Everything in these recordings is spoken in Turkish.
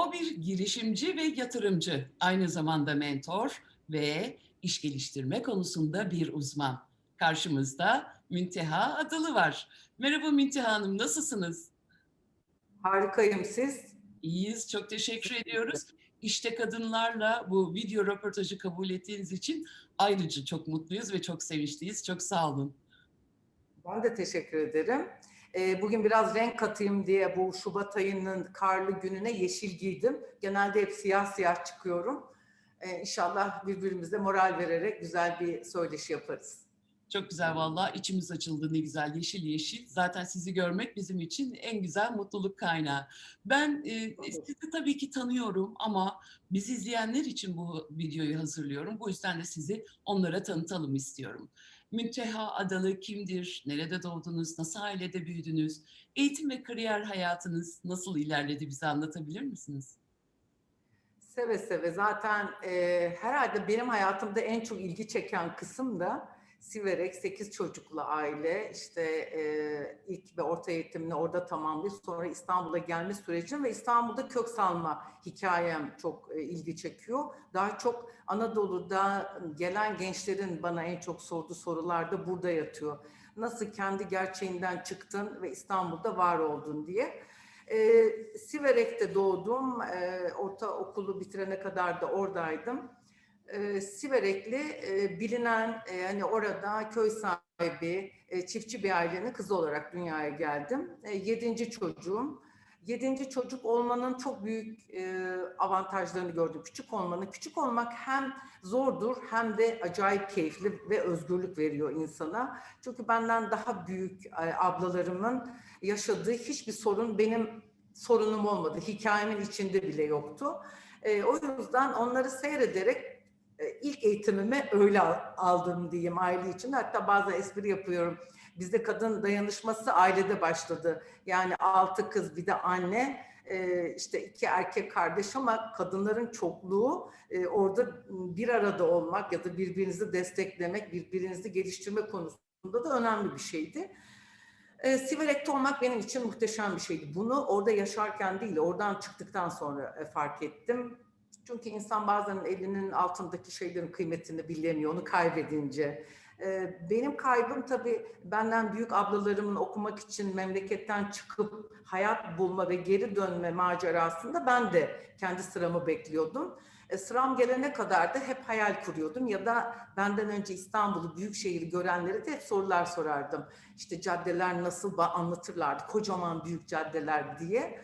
O bir girişimci ve yatırımcı, aynı zamanda mentor ve iş geliştirme konusunda bir uzman. Karşımızda Münteha Adalı var. Merhaba Münteha Hanım, nasılsınız? Harikayım siz. İyiyiz, çok teşekkür ediyoruz. İşte kadınlarla bu video röportajı kabul ettiğiniz için ayrıca çok mutluyuz ve çok sevinçliyiz. Çok sağ olun. Ben de teşekkür ederim. Ee, bugün biraz renk katayım diye bu Şubat ayının karlı gününe yeşil giydim. Genelde hep siyah siyah çıkıyorum. Ee, inşallah birbirimize moral vererek güzel bir söyleşi yaparız. Çok güzel vallahi içimiz açıldı ne güzel yeşil yeşil. Zaten sizi görmek bizim için en güzel mutluluk kaynağı. Ben e, sizi tabii ki tanıyorum ama bizi izleyenler için bu videoyu hazırlıyorum. Bu yüzden de sizi onlara tanıtalım istiyorum. Münteha Adalı kimdir? Nerede doğdunuz? Nasıl ailede büyüdünüz? Eğitim ve kariyer hayatınız nasıl ilerledi bize anlatabilir misiniz? Seve seve zaten e, herhalde benim hayatımda en çok ilgi çeken kısım da Siverek 8 çocuklu aile işte e, ilk ve orta eğitimini orada tamamlayıp sonra İstanbul'a gelme sürecim ve İstanbul'da kök salma hikayem çok e, ilgi çekiyor. Daha çok Anadolu'da gelen gençlerin bana en çok sorduğu sorular da burada yatıyor. Nasıl kendi gerçeğinden çıktın ve İstanbul'da var oldun diye. E, Siverek'te doğdum. E, ortaokulu bitirene kadar da oradaydım e, Siverekli e, bilinen e, hani orada köy sahibi e, çiftçi bir ailenin kızı olarak dünyaya geldim. E, yedinci çocuğum. Yedinci çocuk olmanın çok büyük e, avantajlarını gördüm. Küçük olmanın, küçük olmak hem zordur hem de acayip keyifli ve özgürlük veriyor insana. Çünkü benden daha büyük e, ablalarımın yaşadığı hiçbir sorun benim sorunum olmadı. Hikayemin içinde bile yoktu. E, o yüzden onları seyrederek ilk eğitimimi öyle aldım diyeyim aile için. Hatta bazen espri yapıyorum. Bizde kadın dayanışması ailede başladı. Yani altı kız bir de anne e, işte iki erkek kardeş ama kadınların çokluğu e, orada bir arada olmak ya da birbirinizi desteklemek, birbirinizi geliştirme konusunda da önemli bir şeydi. Siverek'te olmak benim için muhteşem bir şeydi. Bunu orada yaşarken değil, oradan çıktıktan sonra fark ettim çünkü insan bazen elinin altındaki şeylerin kıymetini bilemiyor, onu kaybedince. Ee, benim kaybım tabii benden büyük ablalarımın okumak için memleketten çıkıp hayat bulma ve geri dönme macerasında ben de kendi sıramı bekliyordum. E, sıram gelene kadar da hep hayal kuruyordum ya da benden önce İstanbul'u, büyük şehri görenlere de hep sorular sorardım. İşte caddeler nasıl anlatırlardı, kocaman büyük caddeler diye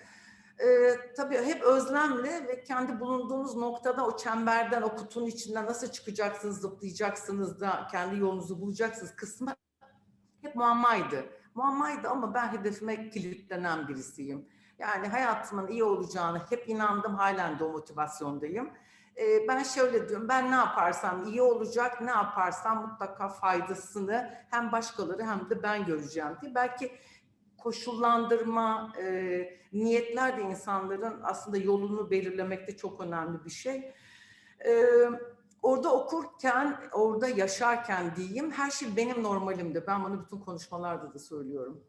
e, tabii hep özlemle ve kendi bulunduğunuz noktada o çemberden, o kutunun içinden nasıl çıkacaksınız, zıplayacaksınız da kendi yolunuzu bulacaksınız kısmı hep muammaydı. Muammaydı ama ben hedefime kilitlenen birisiyim. Yani hayatımın iyi olacağını hep inandım, halen de o motivasyondayım. Ee, ben şöyle diyorum, ben ne yaparsam iyi olacak, ne yaparsam mutlaka faydasını hem başkaları hem de ben göreceğim diye. Belki koşullandırma, e, niyetler de insanların aslında yolunu belirlemekte çok önemli bir şey. E, orada okurken, orada yaşarken diyeyim her şey benim normalimdi. Ben bunu bütün konuşmalarda da söylüyorum.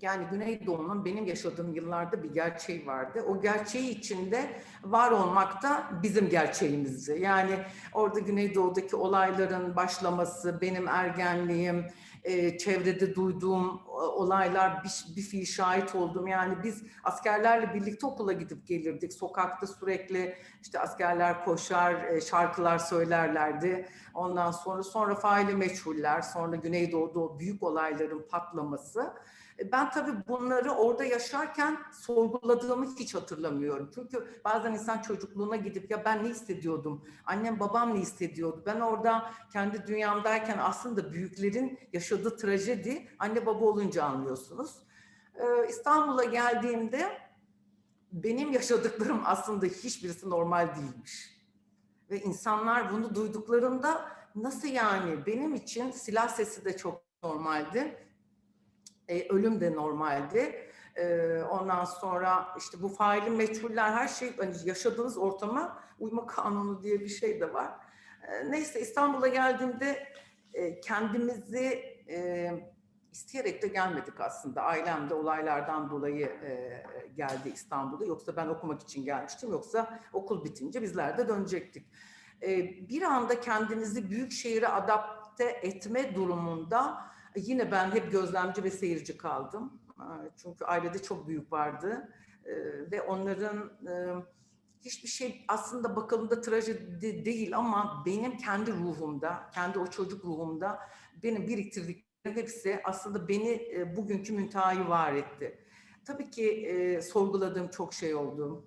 Yani Güneydoğu'nun benim yaşadığım yıllarda bir gerçeği vardı. O gerçeği içinde var olmak da bizim gerçeğimizdi. Yani orada Güneydoğu'daki olayların başlaması, benim ergenliğim, e, çevrede duyduğum olaylar, bir, bir fiil şahit oldum. Yani biz askerlerle birlikte okula gidip gelirdik. Sokakta sürekli işte askerler koşar, e, şarkılar söylerlerdi. Ondan sonra sonra faili meçhuller, sonra Güneydoğu'da o büyük olayların patlaması. E, ben tabii bunları orada yaşarken sorguladığımı hiç hatırlamıyorum. Çünkü bazen insan çocukluğuna gidip ya ben ne hissediyordum, annem babam ne hissediyordu? Ben orada kendi dünyamdayken aslında büyüklerin yaşadığı trajedi anne baba olunca anlıyorsunuz. Ee, İstanbul'a geldiğimde benim yaşadıklarım aslında hiçbirisi normal değilmiş. Ve insanlar bunu duyduklarında nasıl yani benim için silah sesi de çok normaldi e, ölüm de normaldi. E, ondan sonra işte bu faili meçhuller her şey hani yaşadığınız ortama uyma kanunu diye bir şey de var. E, neyse İstanbul'a geldiğimde e, kendimizi e, isteyerek de gelmedik aslında. Ailem de olaylardan dolayı e, geldi İstanbul'a. Yoksa ben okumak için gelmiştim. Yoksa okul bitince bizler de dönecektik. E, bir anda kendinizi büyük şehire adapte etme durumunda yine ben hep gözlemci ve seyirci kaldım. E, Çünkü ailede çok büyük vardı E, ve onların e, hiçbir şey aslında bakıldığında trajedi değil ama benim kendi ruhumda, kendi o çocuk ruhumda benim biriktirdiklerim hepsi aslında beni e, bugünkü müntehayı var etti. Tabii ki e, sorguladığım çok şey oldu.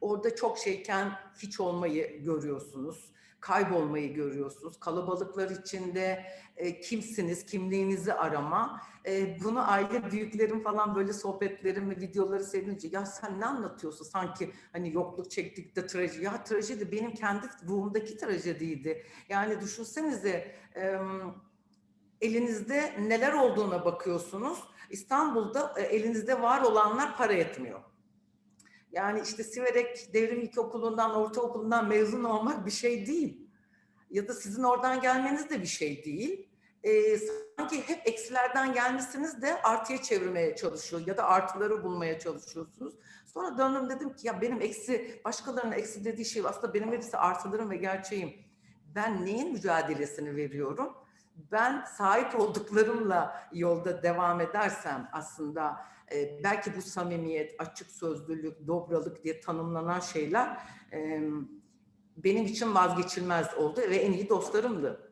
Orada çok şeyken hiç olmayı görüyorsunuz. Kaybolmayı görüyorsunuz. Kalabalıklar içinde e, kimsiniz, kimliğinizi arama. E, bunu aile büyüklerim falan böyle sohbetlerim ve videoları seyredince ya sen ne anlatıyorsun sanki hani yokluk çektik de trajedi. Ya trajedi benim kendi ruhumdaki trajediydi. Yani düşünsenize e, elinizde neler olduğuna bakıyorsunuz. İstanbul'da e, elinizde var olanlar para etmiyor. Yani işte Siverek Devrim İlkokulu'ndan, ortaokulundan mezun olmak bir şey değil. Ya da sizin oradan gelmeniz de bir şey değil. Ee, sanki hep eksilerden gelmişsiniz de artıya çevirmeye çalışıyor ya da artıları bulmaya çalışıyorsunuz. Sonra döndüm dedim ki ya benim eksi, başkalarının eksi dediği şey aslında benim hepsi artılarım ve gerçeğim. Ben neyin mücadelesini veriyorum? Ben sahip olduklarımla yolda devam edersem aslında e, belki bu samimiyet, açık sözlülük, dobralık diye tanımlanan şeyler e, benim için vazgeçilmez oldu ve en iyi dostlarımdı.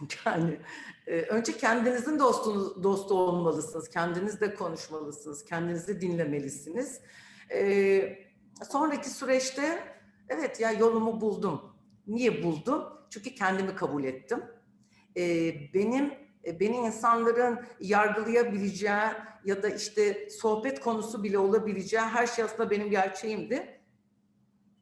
Yani e, önce kendinizin dostunuz, dostu olmalısınız, kendinizle konuşmalısınız, kendinizi dinlemelisiniz. E, sonraki süreçte evet ya yolumu buldum. Niye buldum? Çünkü kendimi kabul ettim. E, benim beni insanların yargılayabileceği ya da işte sohbet konusu bile olabileceği her şey aslında benim gerçeğimdi.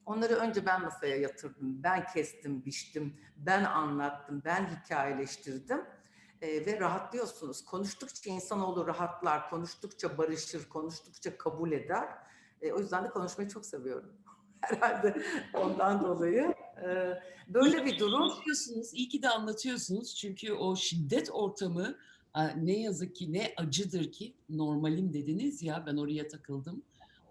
Onları önce ben masaya yatırdım, ben kestim, biçtim, ben anlattım, ben hikayeleştirdim ee, ve rahatlıyorsunuz. Konuştukça insanoğlu rahatlar, konuştukça barışır, konuştukça kabul eder. Ee, o yüzden de konuşmayı çok seviyorum. Herhalde ondan dolayı. Böyle bir durum. Anlatıyorsunuz, iyi ki de anlatıyorsunuz. Çünkü o şiddet ortamı ne yazık ki ne acıdır ki normalim dediniz ya ben oraya takıldım.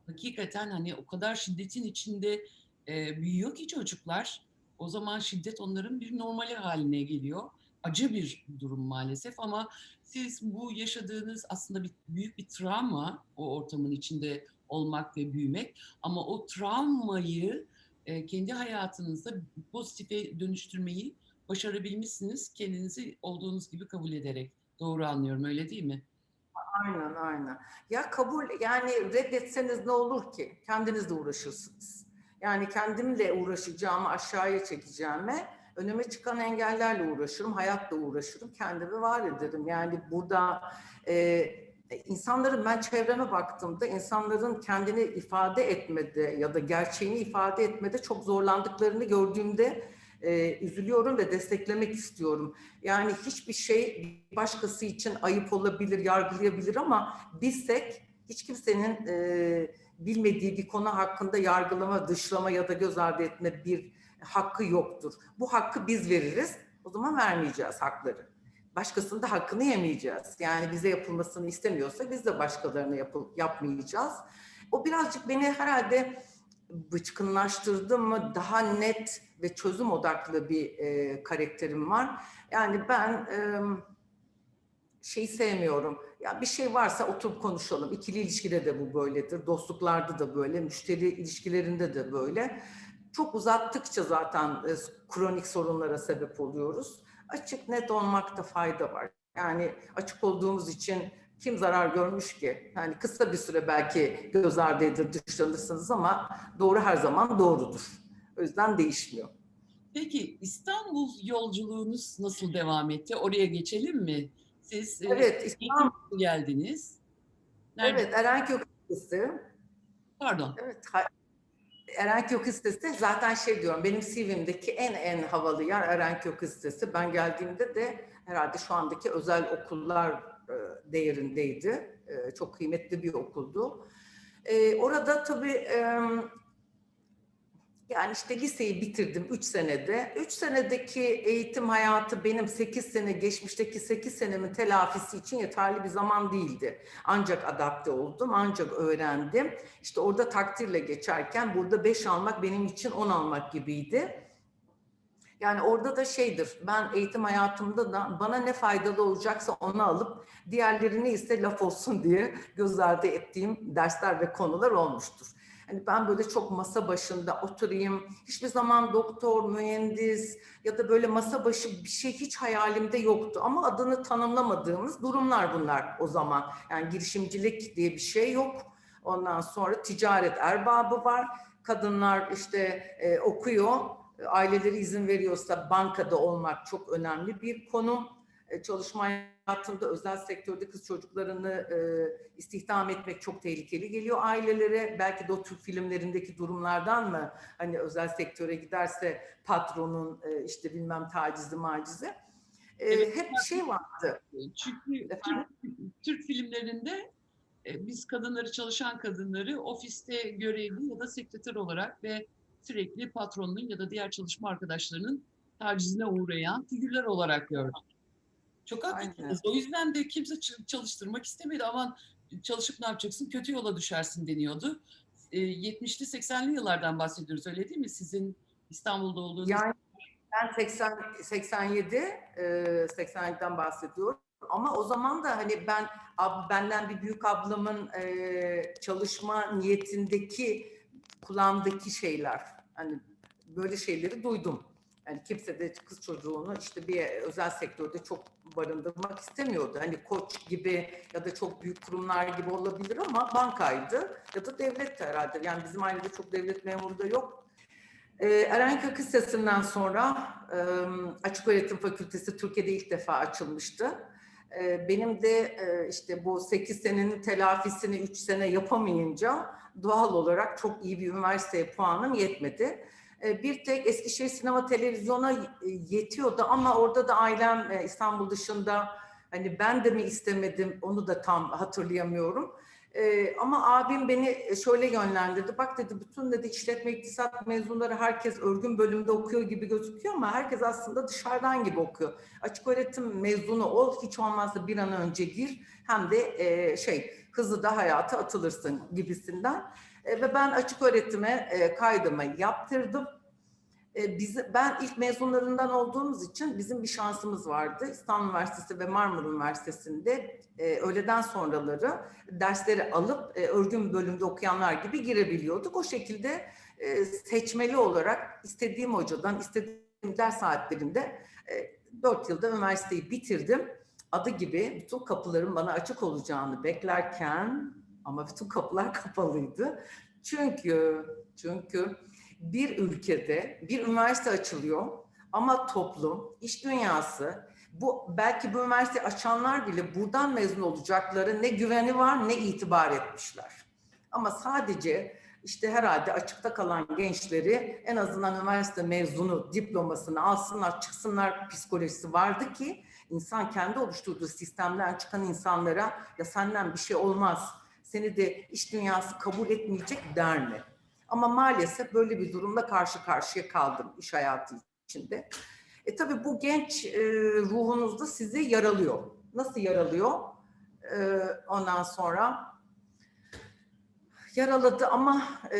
Hakikaten hani o kadar şiddetin içinde e, büyüyor ki çocuklar. O zaman şiddet onların bir normali haline geliyor. Acı bir durum maalesef ama siz bu yaşadığınız aslında bir, büyük bir travma o ortamın içinde olmak ve büyümek ama o travmayı e, kendi hayatınızda pozitife dönüştürmeyi başarabilmişsiniz kendinizi olduğunuz gibi kabul ederek. Doğru anlıyorum öyle değil mi? Aynen aynen. Ya kabul yani reddetseniz ne olur ki? Kendinizle uğraşırsınız. Yani kendimle uğraşacağımı aşağıya çekeceğime önüme çıkan engellerle uğraşırım, hayatla uğraşırım, kendimi var ederim. Yani burada e, insanların ben çevreme baktığımda insanların kendini ifade etmede ya da gerçeğini ifade etmede çok zorlandıklarını gördüğümde e, üzülüyorum ve desteklemek istiyorum. Yani hiçbir şey başkası için ayıp olabilir, yargılayabilir ama bilsek hiç kimsenin e, bilmediği bir konu hakkında yargılama, dışlama ya da göz ardı etme bir hakkı yoktur. Bu hakkı biz veririz. O zaman vermeyeceğiz hakları. Başkasının da hakkını yemeyeceğiz. Yani bize yapılmasını istemiyorsa biz de başkalarına yapı, yapmayacağız. O birazcık beni herhalde bıçkınlaştırdı mı daha net ve çözüm odaklı bir e, karakterim var. Yani ben e, şeyi sevmiyorum. Ya bir şey varsa oturup konuşalım. İkili ilişkide de bu böyledir. Dostluklarda da böyle, müşteri ilişkilerinde de böyle. Çok uzattıkça zaten e, kronik sorunlara sebep oluyoruz. Açık net olmakta fayda var. Yani açık olduğumuz için kim zarar görmüş ki? Yani kısa bir süre belki göz ardı edilir, dışlanırsınız ama doğru her zaman doğrudur. O yüzden değişmiyor. Peki İstanbul yolculuğunuz nasıl devam etti? Oraya geçelim mi? Siz e, Evet, İstanbul, ilk geldiniz. Nerede? evet Erenkök Lisesi. Pardon. Evet, Erenkök Lisesi zaten şey diyorum, benim CV'mdeki en en havalı yer Erenkök Lisesi. Ben geldiğimde de herhalde şu andaki özel okullar e, değerindeydi. E, Çok kıymetli bir okuldu. E, Orada tabii Yani işte liseyi bitirdim 3 senede. 3 senedeki eğitim hayatı benim 8 sene geçmişteki 8 senemin telafisi için yeterli bir zaman değildi. Ancak adapte oldum, ancak öğrendim. İşte orada takdirle geçerken burada 5 almak benim için 10 almak gibiydi. Yani orada da şeydir, ben eğitim hayatımda da bana ne faydalı olacaksa onu alıp diğerlerini ise laf olsun diye göz ardı ettiğim dersler ve konular olmuştur. Hani ben böyle çok masa başında oturayım, hiçbir zaman doktor, mühendis ya da böyle masa başı bir şey hiç hayalimde yoktu. Ama adını tanımlamadığımız durumlar bunlar o zaman. Yani girişimcilik diye bir şey yok. Ondan sonra ticaret erbabı var. Kadınlar işte e, okuyor, aileleri izin veriyorsa bankada olmak çok önemli bir konum. E, Çalışma hayatında özel sektörde kız çocuklarını e, istihdam etmek çok tehlikeli geliyor ailelere. Belki de o Türk filmlerindeki durumlardan mı hani özel sektöre giderse patronun e, işte bilmem tacizi macizi. E, Evet. hep bir şey vardı. Çünkü Efendim? Türk, Türk filmlerinde e, biz kadınları, çalışan kadınları ofiste görevli ya da sekreter olarak ve sürekli patronun ya da diğer çalışma arkadaşlarının tacizine uğrayan figürler olarak gördük. Çok haklısınız. O yüzden de kimse çalıştırmak istemedi. Aman çalışıp ne yapacaksın? Kötü yola düşersin deniyordu. E, 70'li 80'li yıllardan bahsediyoruz öyle değil mi? Sizin İstanbul'da olduğunuz Yani ben 80 87 e, 87'den bahsediyorum. Ama o zaman da hani ben ab, benden bir büyük ablamın e, çalışma niyetindeki kulağımdaki şeyler hani böyle şeyleri duydum. Yani kimse de kız çocuğunu işte bir özel sektörde çok barındırmak istemiyordu. Hani koç gibi ya da çok büyük kurumlar gibi olabilir ama bankaydı ya da devlet herhalde. Yani bizim ailede çok devlet memuru da yok. Ee, Erenköy Kız sonra e, Açık Öğretim Fakültesi Türkiye'de ilk defa açılmıştı. E, benim de e, işte bu 8 senenin telafisini 3 sene yapamayınca doğal olarak çok iyi bir üniversiteye puanım yetmedi. E, bir tek Eskişehir Sinema Televizyon'a e, yetiyordu ama orada da ailem e, İstanbul dışında hani ben de mi istemedim onu da tam hatırlayamıyorum. Ama abim beni şöyle yönlendirdi. Bak dedi bütün dedi işletme iktisat mezunları herkes örgün bölümde okuyor gibi gözüküyor ama herkes aslında dışarıdan gibi okuyor. Açık öğretim mezunu ol hiç olmazsa bir an önce gir hem de şey hızlı da hayata atılırsın gibisinden. E, ve ben açık öğretime e, kaydımı yaptırdım. E, ben ilk mezunlarından olduğumuz için bizim bir şansımız vardı. İstanbul Üniversitesi ve Marmara Üniversitesi'nde öğleden sonraları dersleri alıp örgün bölümde okuyanlar gibi girebiliyorduk. O şekilde seçmeli olarak istediğim hocadan, istediğim ders saatlerinde e, 4 yılda üniversiteyi bitirdim. Adı gibi bütün kapıların bana açık olacağını beklerken ama bütün kapılar kapalıydı. Çünkü çünkü bir ülkede bir üniversite açılıyor ama toplum, iş dünyası, bu belki bu üniversite açanlar bile buradan mezun olacakları ne güveni var ne itibar etmişler. Ama sadece işte herhalde açıkta kalan gençleri en azından üniversite mezunu diplomasını alsınlar, çıksınlar psikolojisi vardı ki insan kendi oluşturduğu sistemden çıkan insanlara ya senden bir şey olmaz, seni de iş dünyası kabul etmeyecek der mi? Ama maalesef böyle bir durumla karşı karşıya kaldım iş hayatı içinde. E tabii bu genç e, ruhunuzda sizi yaralıyor. Nasıl yaralıyor? E, ondan sonra yaraladı ama e,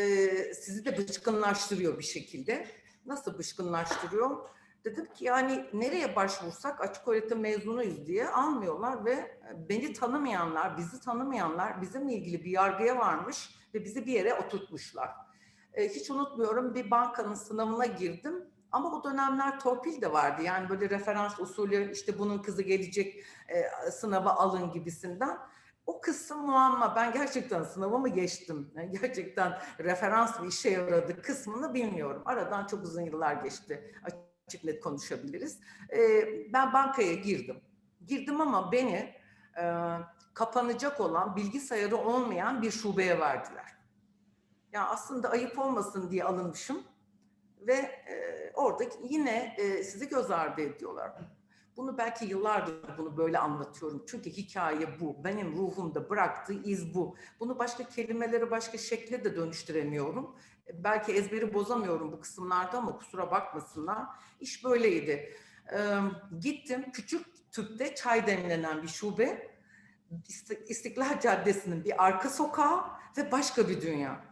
sizi de bıçkınlaştırıyor bir şekilde. Nasıl bıçkınlaştırıyor? Dedim ki yani nereye başvursak açık öğretim mezunuyuz diye almıyorlar ve beni tanımayanlar, bizi tanımayanlar bizimle ilgili bir yargıya varmış ve bizi bir yere oturtmuşlar. E, hiç unutmuyorum bir bankanın sınavına girdim ama o dönemler torpil de vardı. Yani böyle referans usulü işte bunun kızı gelecek e, sınava alın gibisinden. O kısım muamma. Ben gerçekten sınavı mı geçtim? Yani gerçekten referans bir işe yaradı kısmını bilmiyorum. Aradan çok uzun yıllar geçti. Açık net konuşabiliriz. E, ben bankaya girdim. Girdim ama beni e, kapanacak olan bilgisayarı olmayan bir şubeye verdiler. Ya aslında ayıp olmasın diye alınmışım ve e, orada yine e, sizi göz ardı ediyorlar. Bunu belki yıllardır bunu böyle anlatıyorum. Çünkü hikaye bu. Benim ruhumda bıraktığı iz bu. Bunu başka kelimelere, başka şekle de dönüştüremiyorum. Belki ezberi bozamıyorum bu kısımlarda ama kusura bakmasınlar. İş böyleydi. Ee, gittim küçük tüpte çay demlenen bir şube. İsti- İstiklal Caddesi'nin bir arka sokağı ve başka bir dünya.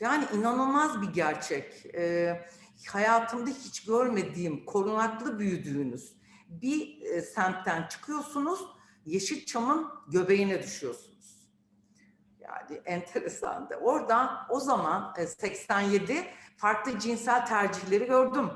Yani inanılmaz bir gerçek. Ee, hayatımda hiç görmediğim, korunaklı büyüdüğünüz bir e, semtten çıkıyorsunuz, Yeşilçam'ın göbeğine düşüyorsunuz. Yani enteresandı. Oradan o zaman e, 87 farklı cinsel tercihleri gördüm.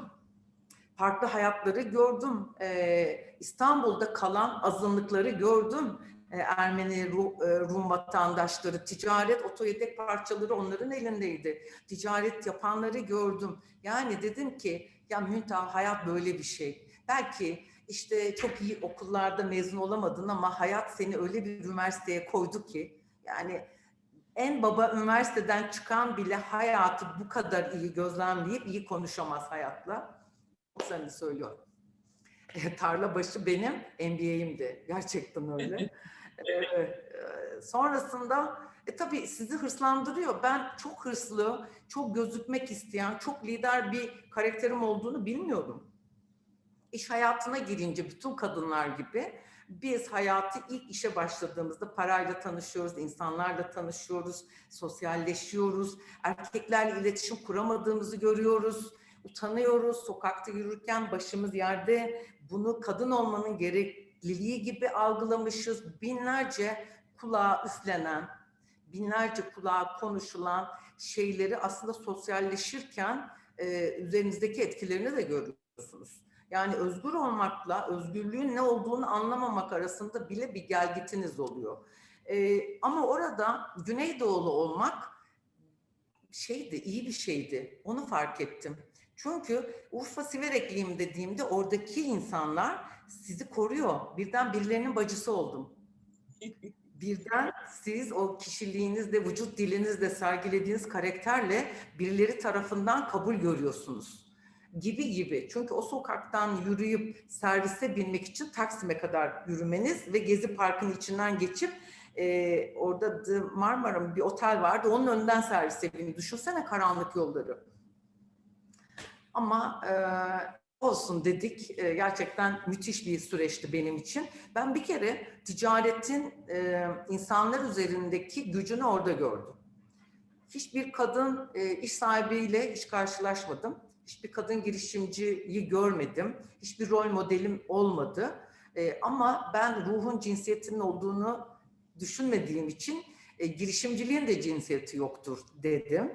Farklı hayatları gördüm. Ee, İstanbul'da kalan azınlıkları gördüm. Ee, Ermeni, Ru- e, Rum vatandaşları, ticaret, otoyedek parçaları onların elindeydi. Ticaret yapanları gördüm. Yani dedim ki ya Müntaha hayat böyle bir şey. Belki işte çok iyi okullarda mezun olamadın ama hayat seni öyle bir üniversiteye koydu ki yani en baba üniversiteden çıkan bile hayatı bu kadar iyi gözlemleyip iyi konuşamaz hayatla. Çok samimi söylüyorum. E, tarla başı benim MBA'imdi. Gerçekten öyle. E, e, sonrasında e, tabii sizi hırslandırıyor. Ben çok hırslı, çok gözükmek isteyen, çok lider bir karakterim olduğunu bilmiyorum. İş hayatına girince bütün kadınlar gibi biz hayatı ilk işe başladığımızda parayla tanışıyoruz, insanlarla tanışıyoruz, sosyalleşiyoruz. Erkeklerle iletişim kuramadığımızı görüyoruz, utanıyoruz. Sokakta yürürken başımız yerde bunu kadın olmanın gerekliliği gibi algılamışız. Binlerce kulağa üflenen, binlerce kulağa konuşulan şeyleri aslında sosyalleşirken e, üzerinizdeki etkilerini de görüyorsunuz. Yani özgür olmakla özgürlüğün ne olduğunu anlamamak arasında bile bir gelgitiniz oluyor. Ee, ama orada Güneydoğulu olmak şeydi, iyi bir şeydi. Onu fark ettim. Çünkü Urfa Siverekliyim dediğimde oradaki insanlar sizi koruyor. Birden birilerinin bacısı oldum. Birden siz o kişiliğinizle, vücut dilinizle sergilediğiniz karakterle birileri tarafından kabul görüyorsunuz gibi gibi. Çünkü o sokaktan yürüyüp servise binmek için Taksim'e kadar yürümeniz ve Gezi Parkı'nın içinden geçip e, orada Marmara'nın bir otel vardı. Onun önünden servise binin. Düşünsene karanlık yolları. Ama e, olsun dedik. E, gerçekten müthiş bir süreçti benim için. Ben bir kere ticaretin e, insanlar üzerindeki gücünü orada gördüm. Hiçbir kadın e, iş sahibiyle hiç karşılaşmadım. Hiçbir kadın girişimciyi görmedim. Hiçbir rol modelim olmadı. E, ama ben ruhun cinsiyetinin olduğunu düşünmediğim için e, girişimciliğin de cinsiyeti yoktur dedim.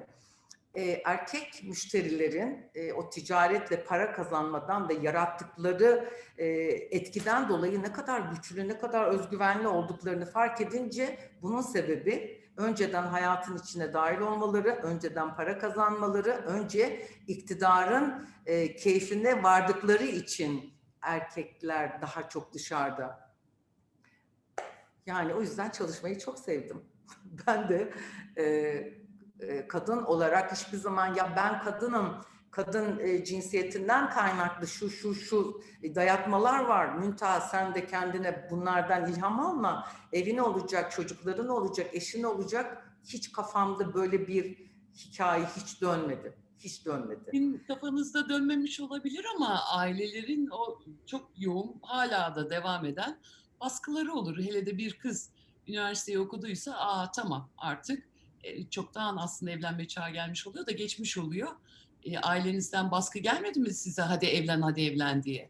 E, erkek müşterilerin e, o ticaretle para kazanmadan ve yarattıkları e, etkiden dolayı ne kadar güçlü, ne kadar özgüvenli olduklarını fark edince bunun sebebi önceden hayatın içine dahil olmaları, önceden para kazanmaları, önce iktidarın e, keyfine vardıkları için erkekler daha çok dışarıda. Yani o yüzden çalışmayı çok sevdim. Ben de e, e, kadın olarak hiçbir zaman ya ben kadınım, kadın e, cinsiyetinden kaynaklı şu şu şu dayatmalar var. Müntaha sen de kendine bunlardan ilham alma. Evin olacak, çocukların olacak, eşin olacak. Hiç kafamda böyle bir hikaye hiç dönmedi. Hiç dönmedi. Sizin kafanızda dönmemiş olabilir ama ailelerin o çok yoğun hala da devam eden baskıları olur. Hele de bir kız üniversiteyi okuduysa aa tamam artık e, çoktan aslında evlenme çağı gelmiş oluyor da geçmiş oluyor. E, ailenizden baskı gelmedi mi size hadi evlen hadi evlen diye?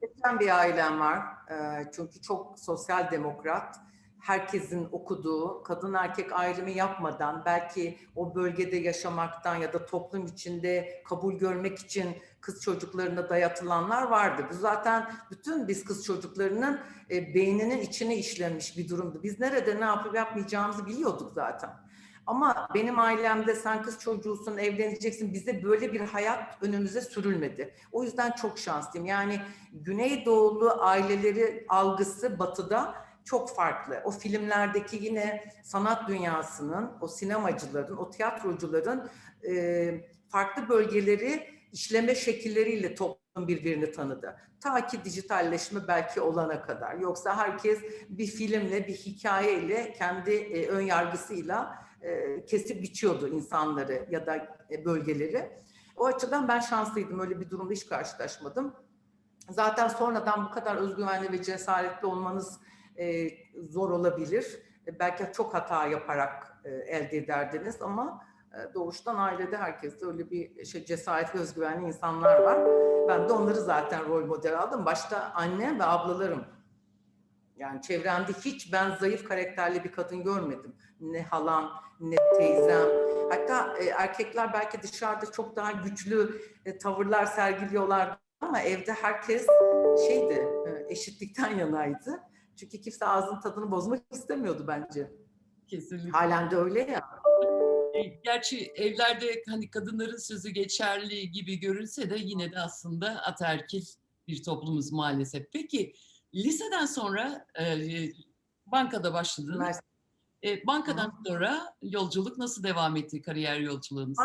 Geçen bir ailem var. Ee, Çünkü çok sosyal demokrat. Herkesin okuduğu, kadın erkek ayrımı yapmadan belki o bölgede yaşamaktan ya da toplum içinde kabul görmek için kız çocuklarına dayatılanlar vardı. Bu zaten bütün biz kız çocuklarının e, beyninin içine işlenmiş bir durumdu. Biz nerede ne yapıp yapmayacağımızı biliyorduk zaten. Ama benim ailemde sen kız çocuğusun, evleneceksin. Bize böyle bir hayat önümüze sürülmedi. O yüzden çok şanslıyım. Yani Güneydoğulu aileleri algısı batıda çok farklı. O filmlerdeki yine sanat dünyasının, o sinemacıların, o tiyatrocuların e, farklı bölgeleri işleme şekilleriyle toplum birbirini tanıdı. Ta ki dijitalleşme belki olana kadar. Yoksa herkes bir filmle, bir hikayeyle, kendi e, ön yargısıyla e, kesip biçiyordu insanları ya da e, bölgeleri. O açıdan ben şanslıydım. Öyle bir durumda hiç karşılaşmadım. Zaten sonradan bu kadar özgüvenli ve cesaretli olmanız e, zor olabilir. Belki çok hata yaparak elde ederdiniz ama doğuştan ailede herkeste öyle bir şey cesaretli, özgüvenli insanlar var. Ben de onları zaten rol model aldım. Başta annem ve ablalarım. Yani çevremde hiç ben zayıf karakterli bir kadın görmedim. Ne halam, ne teyzem. Hatta e, erkekler belki dışarıda çok daha güçlü e, tavırlar sergiliyorlar ama evde herkes şeydi, e, eşitlikten yanaydı. Çünkü kimse ağzının tadını bozmak istemiyordu bence. Kesinlikle. Halen de öyle ya. E, Gerçi evlerde hani kadınların sözü geçerli gibi görünse de yine de aslında ataerkil bir toplumuz maalesef. Peki liseden sonra e, bankada başladınız. E, bankadan sonra yolculuk nasıl devam etti kariyer yolculuğunuz?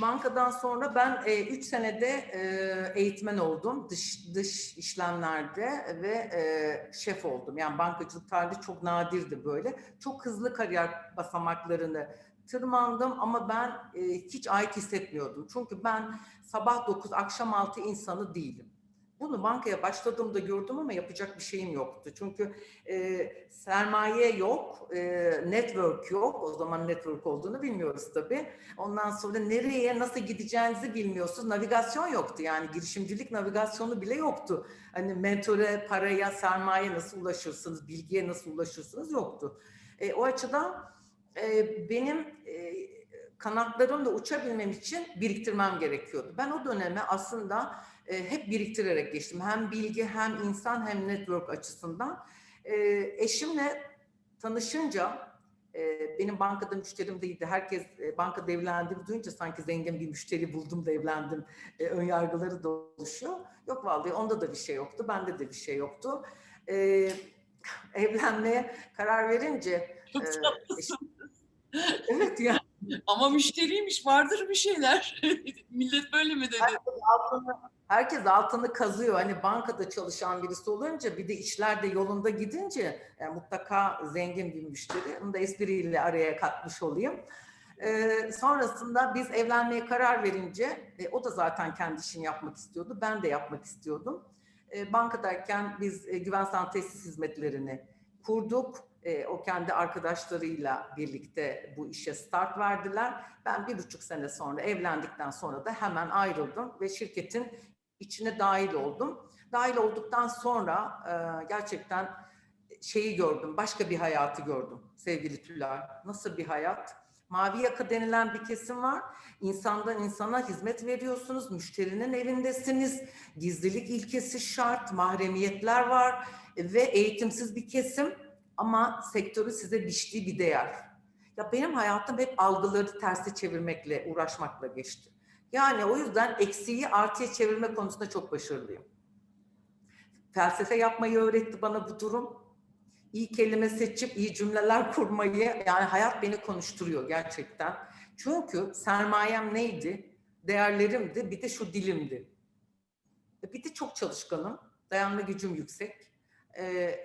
Bankadan sonra ben 3 senede e, eğitmen oldum dış dış işlemlerde ve e, şef oldum. Yani bankacılık tarihi çok nadirdi böyle. Çok hızlı kariyer basamaklarını tırmandım ama ben e, hiç ait hissetmiyordum. Çünkü ben sabah 9 akşam 6 insanı değilim. Bunu bankaya başladığımda gördüm ama yapacak bir şeyim yoktu. Çünkü e, sermaye yok, e, network yok. O zaman network olduğunu bilmiyoruz tabii. Ondan sonra nereye nasıl gideceğinizi bilmiyorsunuz. Navigasyon yoktu yani girişimcilik navigasyonu bile yoktu. Hani mentöre, paraya, sermaye nasıl ulaşırsınız, bilgiye nasıl ulaşırsınız yoktu. E, o açıdan e, benim e, kanatlarımla uçabilmem için biriktirmem gerekiyordu. Ben o döneme aslında e, hep biriktirerek geçtim. Hem bilgi hem insan hem network açısından. E, eşimle tanışınca e, benim bankada müşterim değildi. Herkes e, bankada evlendiğimi duyunca sanki zengin bir müşteri buldum da evlendim. E, ön yargıları da oluşuyor. Yok vallahi onda da bir şey yoktu. Bende de bir şey yoktu. E, evlenmeye karar verince e, eşim- evet ya Ama müşteriymiş vardır bir şeyler. Millet böyle mi dedi? Herkes altını kazıyor. Hani bankada çalışan birisi olunca bir de işler de yolunda gidince e, mutlaka zengin bir müşteri. Onu da espriyle araya katmış olayım. Ee, sonrasında biz evlenmeye karar verince e, o da zaten kendi işini yapmak istiyordu. Ben de yapmak istiyordum. E, bankadayken biz e, güven tesis hizmetlerini kurduk. E, o kendi arkadaşlarıyla birlikte bu işe start verdiler. Ben bir buçuk sene sonra evlendikten sonra da hemen ayrıldım ve şirketin içine dahil oldum. Dahil olduktan sonra e, gerçekten şeyi gördüm, başka bir hayatı gördüm sevgili Tülay. Nasıl bir hayat? Mavi yaka denilen bir kesim var. İnsandan insana hizmet veriyorsunuz, müşterinin evindesiniz. Gizlilik ilkesi şart, mahremiyetler var ve eğitimsiz bir kesim ama sektörü size biçtiği bir değer. Ya benim hayatım hep algıları terse çevirmekle, uğraşmakla geçti. Yani o yüzden eksiği artıya çevirme konusunda çok başarılıyım. Felsefe yapmayı öğretti bana bu durum. İyi kelime seçip iyi cümleler kurmayı, yani hayat beni konuşturuyor gerçekten. Çünkü sermayem neydi? Değerlerimdi, bir de şu dilimdi. Bir de çok çalışkanım, dayanma gücüm yüksek. Ee,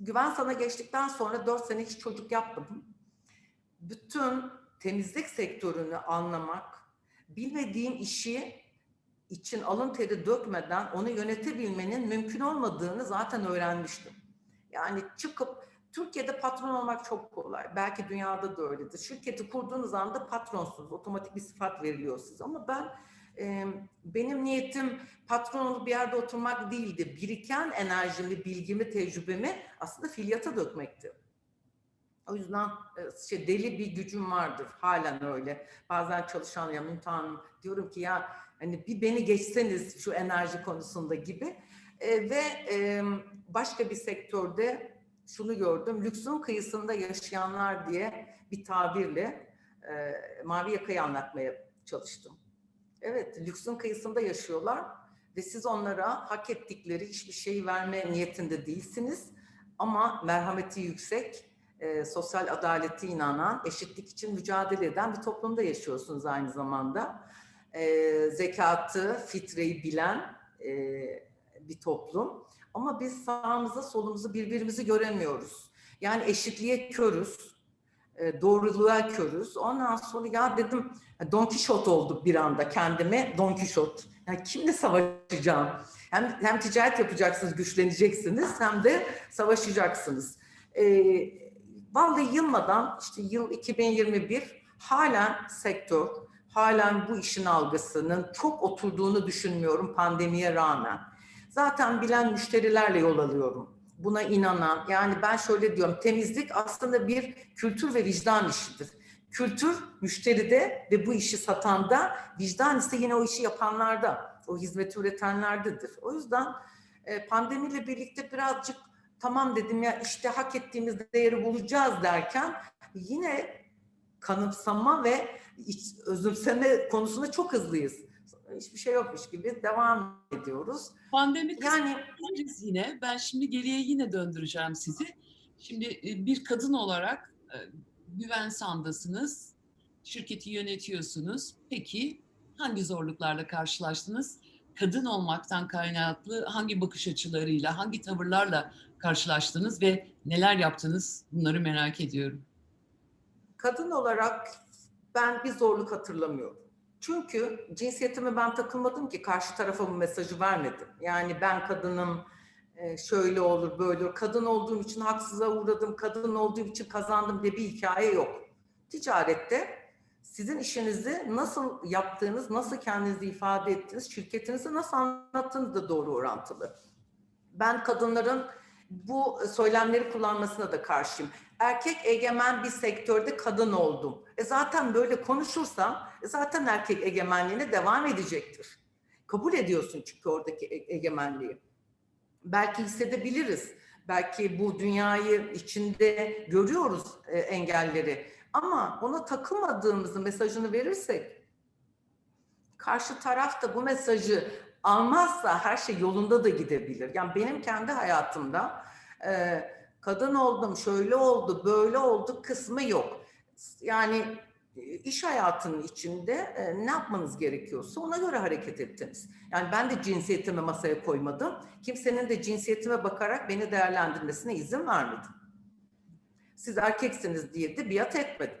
güven sana geçtikten sonra dört sene hiç çocuk yapmadım. Bütün temizlik sektörünü anlamak, bilmediğim işi için alın teri dökmeden onu yönetebilmenin mümkün olmadığını zaten öğrenmiştim. Yani çıkıp Türkiye'de patron olmak çok kolay. Belki dünyada da öyledir. Şirketi kurduğunuz anda patronsunuz. Otomatik bir sıfat veriliyor size. Ama ben e, benim niyetim patron olup bir yerde oturmak değildi. Biriken enerjimi, bilgimi, tecrübemi aslında fiiliyata dökmekti. O yüzden e, şey, deli bir gücüm vardır. Halen öyle. Bazen çalışan ya Müntan diyorum ki ya hani bir beni geçseniz şu enerji konusunda gibi. E, ve e, başka bir sektörde şunu gördüm. Lüksün kıyısında yaşayanlar diye bir tabirle e, mavi yakayı anlatmaya çalıştım. Evet, lüksün kıyısında yaşıyorlar ve siz onlara hak ettikleri hiçbir şeyi verme niyetinde değilsiniz. Ama merhameti yüksek, e, sosyal adaleti inanan, eşitlik için mücadele eden bir toplumda yaşıyorsunuz aynı zamanda. E, zekatı, fitreyi bilen e, bir toplum. Ama biz sağımızı solumuzu birbirimizi göremiyoruz. Yani eşitliğe körüz. E, doğruluğa körüz. Ondan sonra ya dedim Don Quixote olduk bir anda kendime Don Quixote. Yani kimle savaşacağım? Hem, hem ticaret yapacaksınız, güçleneceksiniz hem de savaşacaksınız. E, vallahi yılmadan işte yıl 2021 halen sektör, halen bu işin algısının çok oturduğunu düşünmüyorum pandemiye rağmen. Zaten bilen müşterilerle yol alıyorum. Buna inanan, yani ben şöyle diyorum, temizlik aslında bir kültür ve vicdan işidir. Kültür müşteride ve bu işi satanda, vicdan ise yine o işi yapanlarda, o hizmeti üretenlerdedir. O yüzden e, pandemiyle birlikte birazcık tamam dedim ya işte hak ettiğimiz değeri bulacağız derken yine kanıpsama ve iç, özümseme konusunda çok hızlıyız. Hiçbir şey yokmuş gibi devam ediyoruz. Pandemi Yani yine. Ben şimdi geriye yine döndüreceğim sizi. Şimdi e, bir kadın olarak e, güven sandasınız, şirketi yönetiyorsunuz. Peki hangi zorluklarla karşılaştınız? Kadın olmaktan kaynaklı hangi bakış açılarıyla, hangi tavırlarla karşılaştınız ve neler yaptınız? Bunları merak ediyorum. kadın olarak ben bir zorluk hatırlamıyorum. Çünkü cinsiyetime ben takılmadım ki karşı tarafa bu mesajı vermedim. Yani ben kadınım, e, şöyle olur böyle olur. Kadın olduğum için haksıza uğradım, kadın olduğum için kazandım diye bir hikaye yok. Ticarette sizin işinizi nasıl yaptığınız, nasıl kendinizi ifade ettiğiniz, şirketinizi nasıl anlattığınız da doğru orantılı. Ben kadınların bu söylemleri kullanmasına da karşıyım. Erkek egemen bir sektörde kadın oldum. E zaten böyle konuşursam e zaten erkek egemenliğine devam edecektir. Kabul ediyorsun çünkü oradaki e- egemenliği. Belki hissedebiliriz. Belki bu dünyayı içinde görüyoruz e, engelleri. Ama ona takılmadığımızı mesajını verirsek karşı taraf da bu mesajı almazsa her şey yolunda da gidebilir. Yani benim kendi hayatımda e, kadın oldum, şöyle oldu, böyle oldu kısmı yok. Yani e, iş hayatının içinde e, ne yapmanız gerekiyorsa ona göre hareket ettiniz. Yani ben de cinsiyetimi masaya koymadım. Kimsenin de cinsiyetime bakarak beni değerlendirmesine izin vermedim. Siz erkeksiniz diye de biat etmedim.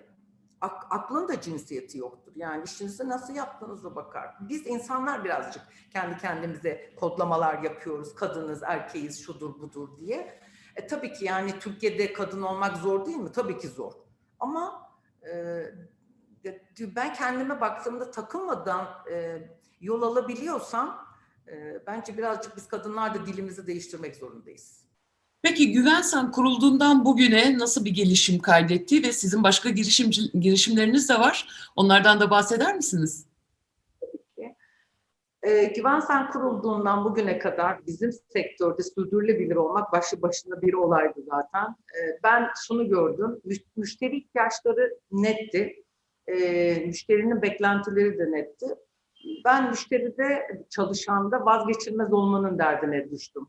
Ak- aklın da cinsiyeti yoktur. Yani işinizi nasıl yaptığınıza bakar. Biz insanlar birazcık kendi kendimize kodlamalar yapıyoruz. Kadınız, erkeğiz, şudur budur diye. E, tabii ki yani Türkiye'de kadın olmak zor değil mi? Tabii ki zor. Ama e, ben kendime baktığımda takılmadan e, yol alabiliyorsam e, bence birazcık biz kadınlar da dilimizi değiştirmek zorundayız. Peki Güvensen kurulduğundan bugüne nasıl bir gelişim kaydetti ve sizin başka girişimci, girişimleriniz de var. Onlardan da bahseder misiniz? E, Güvensen kurulduğundan bugüne kadar bizim sektörde sürdürülebilir olmak başlı başına bir olaydı zaten. E, ben şunu gördüm, müş- müşteri ihtiyaçları netti, e, müşterinin beklentileri de netti. Ben müşteride çalışanda vazgeçilmez olmanın derdine düştüm.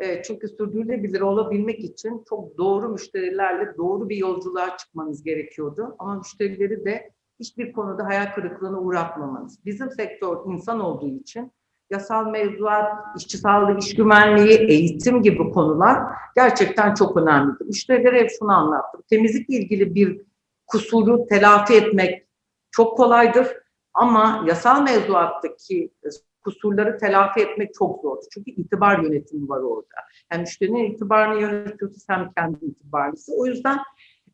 E, çünkü sürdürülebilir olabilmek için çok doğru müşterilerle doğru bir yolculuğa çıkmanız gerekiyordu. Ama müşterileri de hiçbir konuda hayal kırıklığına uğratmamanız. Bizim sektör insan olduğu için yasal mevzuat, işçi sağlığı, iş güvenliği, eğitim gibi konular gerçekten çok önemlidir. Müşterilere hep şunu anlattım. Temizlikle ilgili bir kusuru telafi etmek çok kolaydır ama yasal mevzuattaki kusurları telafi etmek çok zor. Çünkü itibar yönetimi var orada. Hem müşterinin itibarını yönetiyorsunuz hem kendi itibarınızı. O yüzden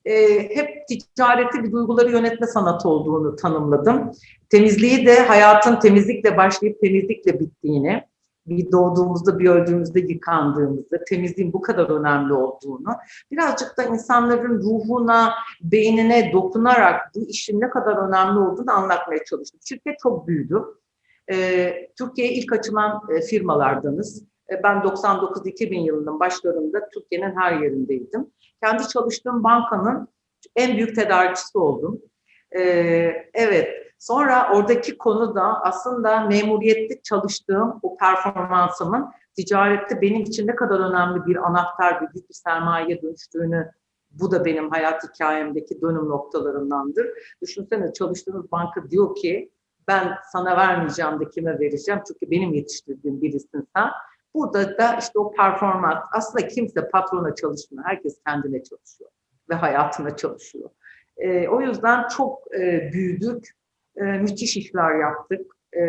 e, hep ticareti bir duyguları yönetme sanatı olduğunu tanımladım. Temizliği de hayatın temizlikle başlayıp temizlikle bittiğini, bir doğduğumuzda bir öldüğümüzde yıkandığımızda temizliğin bu kadar önemli olduğunu, birazcık da insanların ruhuna, beynine dokunarak bu işin ne kadar önemli olduğunu anlatmaya çalıştım. Şirket çok büyüdü. E, Türkiye'ye ilk açılan e, firmalardanız. E, ben 99-2000 yılının başlarında Türkiye'nin her yerindeydim. Kendi çalıştığım bankanın en büyük tedarikçisi oldum. E, evet, sonra oradaki konu da aslında memuriyette çalıştığım o performansımın ticarette benim için ne kadar önemli bir anahtar, bir büyük bir sermayeye dönüştüğünü bu da benim hayat hikayemdeki dönüm noktalarındandır. Düşünsene çalıştığınız banka diyor ki ben sana vermeyeceğim de kime vereceğim çünkü benim yetiştirdiğim birisin sen. Burada da işte o performans aslında kimse patrona çalışmıyor. Herkes kendine çalışıyor ve hayatına çalışıyor. E, o yüzden çok e, büyüdük, e, müthiş işler yaptık. E,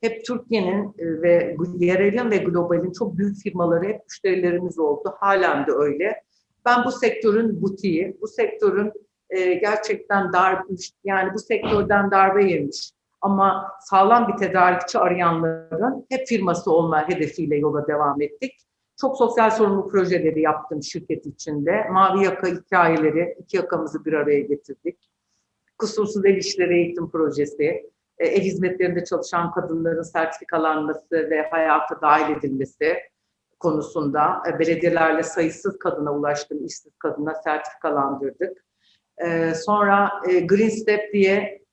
hep Türkiye'nin e, ve yerelin ve globalin çok büyük firmaları hep müşterilerimiz oldu. Halen de öyle. Ben bu sektörün butiği, bu sektörün e, gerçekten dar, yani bu sektörden darbe yemiş ama sağlam bir tedarikçi arayanların hep firması olma hedefiyle yola devam ettik. Çok sosyal sorumluluk projeleri yaptım şirket içinde. Mavi yaka hikayeleri, iki yakamızı bir araya getirdik. Kusursuz ev işleri eğitim projesi, e, ev hizmetlerinde çalışan kadınların sertifikalanması ve hayata dahil edilmesi konusunda e, belediyelerle sayısız kadına ulaştım, işsiz kadına sertifikalandırdık. E, sonra Green Step diye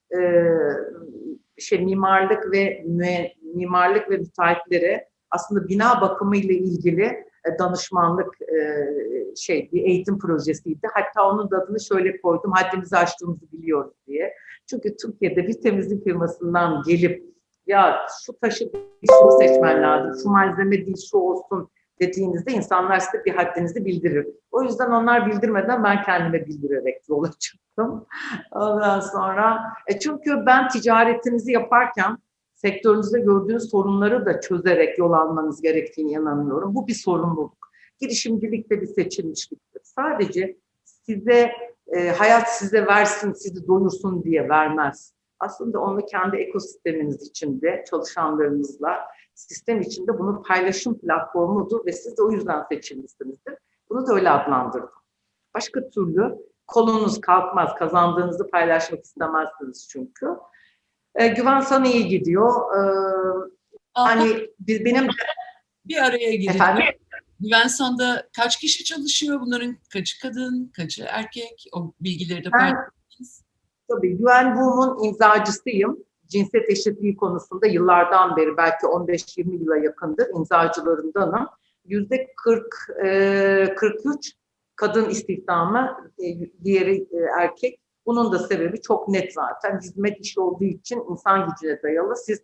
şey mimarlık ve mimarlık ve müteahhitlere aslında bina bakımı ile ilgili danışmanlık şey bir eğitim projesiydi. Hatta onun da adını şöyle koydum. Haddimizi aştığımızı biliyoruz diye. Çünkü Türkiye'de bir temizlik firmasından gelip ya şu taşı şunu seçmen lazım, şu malzeme değil şu olsun dediğinizde insanlar size bir haddinizi bildirir. O yüzden onlar bildirmeden ben kendime bildirerek yola çıktım. Ondan sonra e çünkü ben ticaretinizi yaparken sektörünüzde gördüğünüz sorunları da çözerek yol almanız gerektiğini inanıyorum. Bu bir sorumluluk. Girişimcilik de bir seçilmişliktir. Sadece size e, hayat size versin, sizi doyursun diye vermez. Aslında onu kendi ekosisteminiz içinde, çalışanlarınızla, sistem içinde bunun paylaşım platformudur ve siz de o yüzden seçilmişsinizdir. Bunu da öyle adlandırdım. Başka türlü kolunuz kalkmaz, kazandığınızı paylaşmak istemezsiniz çünkü. E, güven sana iyi gidiyor. E, hani biz, benim bir araya gireceğim. Efendim? Güvensan'da kaç kişi çalışıyor? Bunların kaçı kadın, kaçı erkek? O bilgileri de paylaşırsanız. Tabii Güven Boom'un imzacısıyım. Cinsiyet eşitliği konusunda yıllardan beri belki 15-20 yıla yakındır imzacılarındanım. Yüzde 40, e, 43 kadın istihdamı, e, diğeri e, erkek. Bunun da sebebi çok net zaten. Hizmet işi olduğu için insan gücüne dayalı. Siz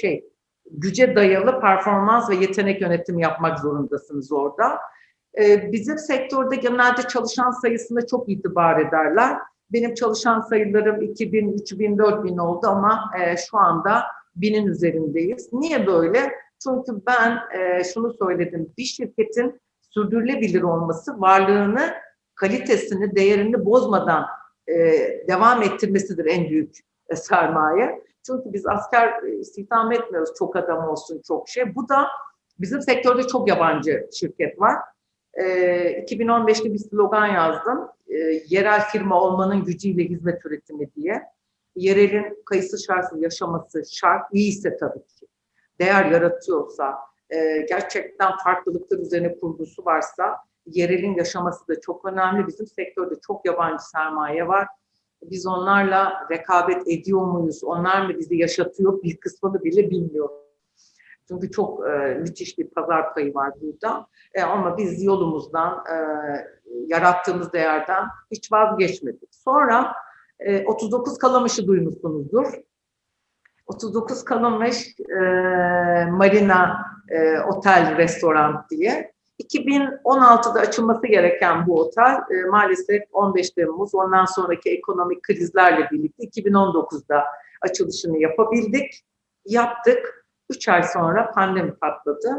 şey güce dayalı performans ve yetenek yönetimi yapmak zorundasınız orada. Bizim sektörde genelde çalışan sayısına çok itibar ederler. Benim çalışan sayılarım 2000, 3000, 4000 oldu ama e, şu anda binin üzerindeyiz. Niye böyle? Çünkü ben e, şunu söyledim. Bir şirketin sürdürülebilir olması varlığını, kalitesini, değerini bozmadan e, devam ettirmesidir en büyük e, sermaye. Çünkü biz asker e, istihdam etmiyoruz çok adam olsun çok şey. Bu da bizim sektörde çok yabancı şirket var. E, 2015'te bir slogan yazdım. E, yerel firma olmanın gücüyle hizmet üretimi diye. Yerelin kayıtsız şartsız yaşaması şart, iyiyse tabii ki. Değer yaratıyorsa, e, gerçekten farklılıklar üzerine kurgusu varsa yerelin yaşaması da çok önemli. Bizim sektörde çok yabancı sermaye var. Biz onlarla rekabet ediyor muyuz? Onlar mı bizi yaşatıyor? Bir kısmını bile bilmiyorum. Çünkü çok e, müthiş bir pazar payı var burada. E, ama biz yolumuzdan, e, yarattığımız değerden hiç vazgeçmedik. Sonra e, 39 Kalamış'ı duymuşsunuzdur. 39 Kalamış e, Marina e, Otel Restoran diye. 2016'da açılması gereken bu otel e, maalesef 15 Temmuz ondan sonraki ekonomik krizlerle birlikte 2019'da açılışını yapabildik. Yaptık. 3 ay sonra pandemi patladı.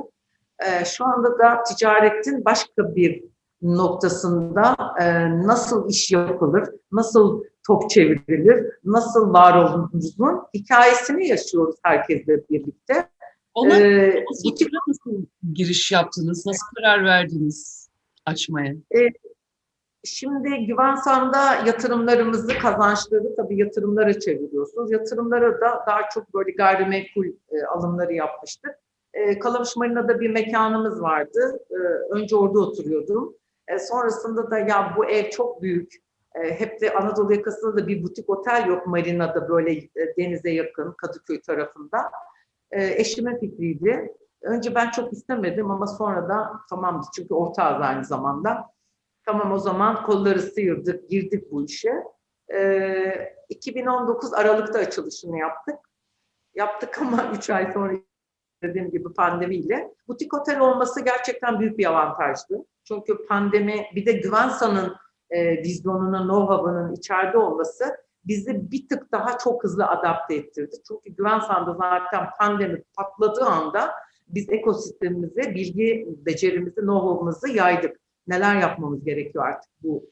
E, şu anda da ticaretin başka bir noktasında e, nasıl iş yapılır, nasıl top çevrilir, nasıl var olunuzun hikayesini yaşıyoruz herkesle birlikte. Ona Ee, nasıl giriş yaptınız? Nasıl karar verdiniz açmaya? Şimdi Güvensan'da yatırımlarımızı, kazançları tabii yatırımlara çeviriyorsunuz. Yatırımlara da daha çok böyle gayrimenkul e, alımları yapmıştık. E, Kalamış Marina'da bir mekanımız vardı. E, önce orada oturuyordum. E, sonrasında da ya bu ev çok büyük. E, hep de Anadolu yakasında da bir butik otel yok Marina'da böyle e, denize yakın Kadıköy tarafında. E, eşimin fikriydi. Önce ben çok istemedim ama sonra da tamam çünkü ortağız aynı zamanda. Tamam o zaman kolları sıyırdık, girdik bu işe. Ee, 2019 Aralık'ta açılışını yaptık. Yaptık ama 3 ay sonra dediğim gibi pandemiyle. Butik otel olması gerçekten büyük bir avantajdı. Çünkü pandemi bir de Güvensan'ın e, vizyonunun, know-how'ının içeride olması bizi bir tık daha çok hızlı adapte ettirdi. Çünkü Güven Sandı zaten pandemi patladığı anda biz ekosistemimize bilgi becerimizi, know-how'ımızı yaydık. Neler yapmamız gerekiyor artık bu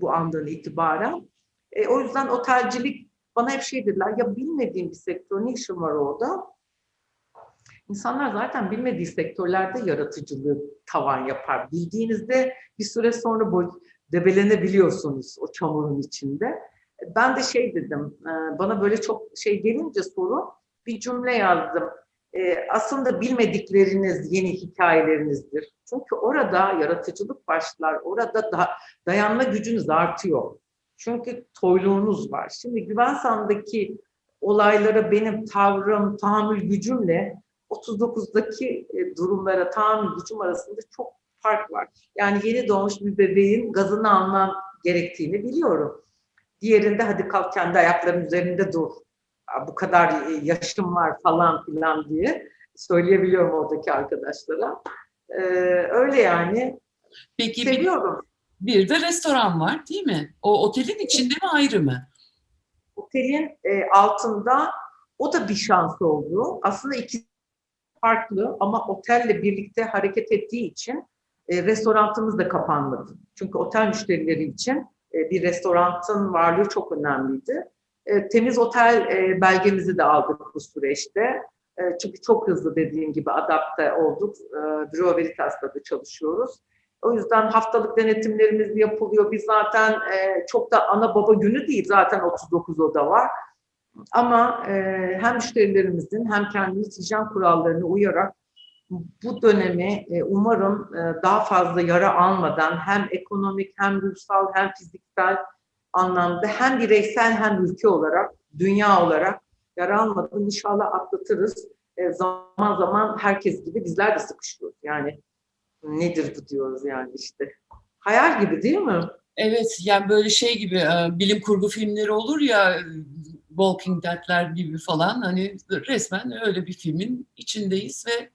bu andan itibaren. E, o yüzden otelcilik bana hep şey dediler, ya bilmediğim bir sektör ne işin var orada? İnsanlar zaten bilmediği sektörlerde yaratıcılığı tavan yapar. Bildiğinizde bir süre sonra boy, debelenebiliyorsunuz o çamurun içinde. Ben de şey dedim, e, bana böyle çok şey gelince soru, bir cümle yazdım. E, aslında bilmedikleriniz yeni hikayelerinizdir. Çünkü orada yaratıcılık başlar, orada da dayanma gücünüz artıyor. Çünkü toyluğunuz var. Şimdi Güvensan'daki olaylara benim tavrım, tahammül gücümle 39'daki e, durumlara tahammül gücüm arasında çok fark var. Yani yeni doğmuş bir bebeğin gazını almam gerektiğini biliyorum. Diğerinde hadi kalk kendi ayakların üzerinde dur. Bu kadar e, yaşım var falan filan diye söyleyebiliyorum oradaki arkadaşlara. Ee, öyle yani. Peki Seviyorum. bir, bir de restoran var değil mi? O otelin içinde mi ayrı mı? Otelin e, altında o da bir şans oldu. Aslında iki farklı ama otelle birlikte hareket ettiği için e, restoranımız da kapanmadı. Çünkü otel müşterileri için e, bir restoranın varlığı çok önemliydi. E, temiz otel e, belgemizi de aldık bu süreçte. E, çünkü çok hızlı dediğim gibi adapte olduk. E, Bureau Veritas'ta da çalışıyoruz. O yüzden haftalık denetimlerimiz yapılıyor. Biz zaten çok da ana baba günü değil. Zaten 39 oda var. Ama hem müşterilerimizin hem kendimiz hijyen kurallarına uyarak bu dönemi umarım daha fazla yara almadan hem ekonomik hem ruhsal hem fiziksel anlamda hem bireysel hem ülke olarak, dünya olarak yara almadan inşallah atlatırız. E, zaman zaman herkes gibi bizler de sıkışıyoruz. Yani nedir bu diyoruz yani işte. Hayal gibi değil mi? Evet, yani böyle şey gibi e, bilim kurgu filmleri olur ya Walking Dead'ler gibi falan hani resmen öyle bir filmin içindeyiz ve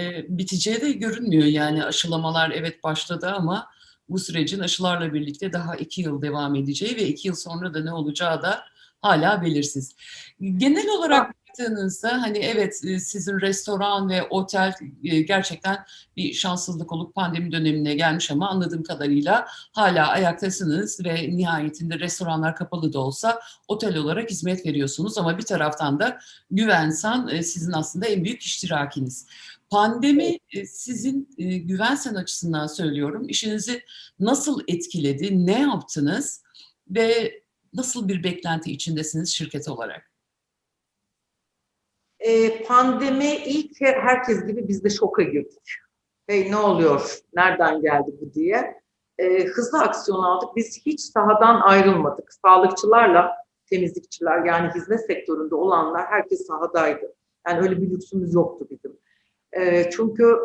e, biteceği de görünmüyor yani aşılamalar evet başladı ama bu sürecin aşılarla birlikte daha iki yıl devam edeceği ve iki yıl sonra da ne olacağı da hala belirsiz. Genel olarak baktığınızda hani evet sizin restoran ve otel gerçekten bir şanssızlık olup pandemi dönemine gelmiş ama anladığım kadarıyla hala ayaktasınız ve nihayetinde restoranlar kapalı da olsa otel olarak hizmet veriyorsunuz ama bir taraftan da Güvensan sizin aslında en büyük iştirakiniz. Pandemi sizin Güvensen açısından söylüyorum işinizi nasıl etkiledi, ne yaptınız ve nasıl bir beklenti içindesiniz şirket olarak? E, pandemi ilk herkes gibi biz de şoka girdik. Hey ne oluyor, nereden geldi bu diye. E, hızlı aksiyon aldık. Biz hiç sahadan ayrılmadık. Sağlıkçılarla temizlikçiler yani hizmet sektöründe olanlar herkes sahadaydı. Yani öyle bir lüksümüz yoktu bizim. E, çünkü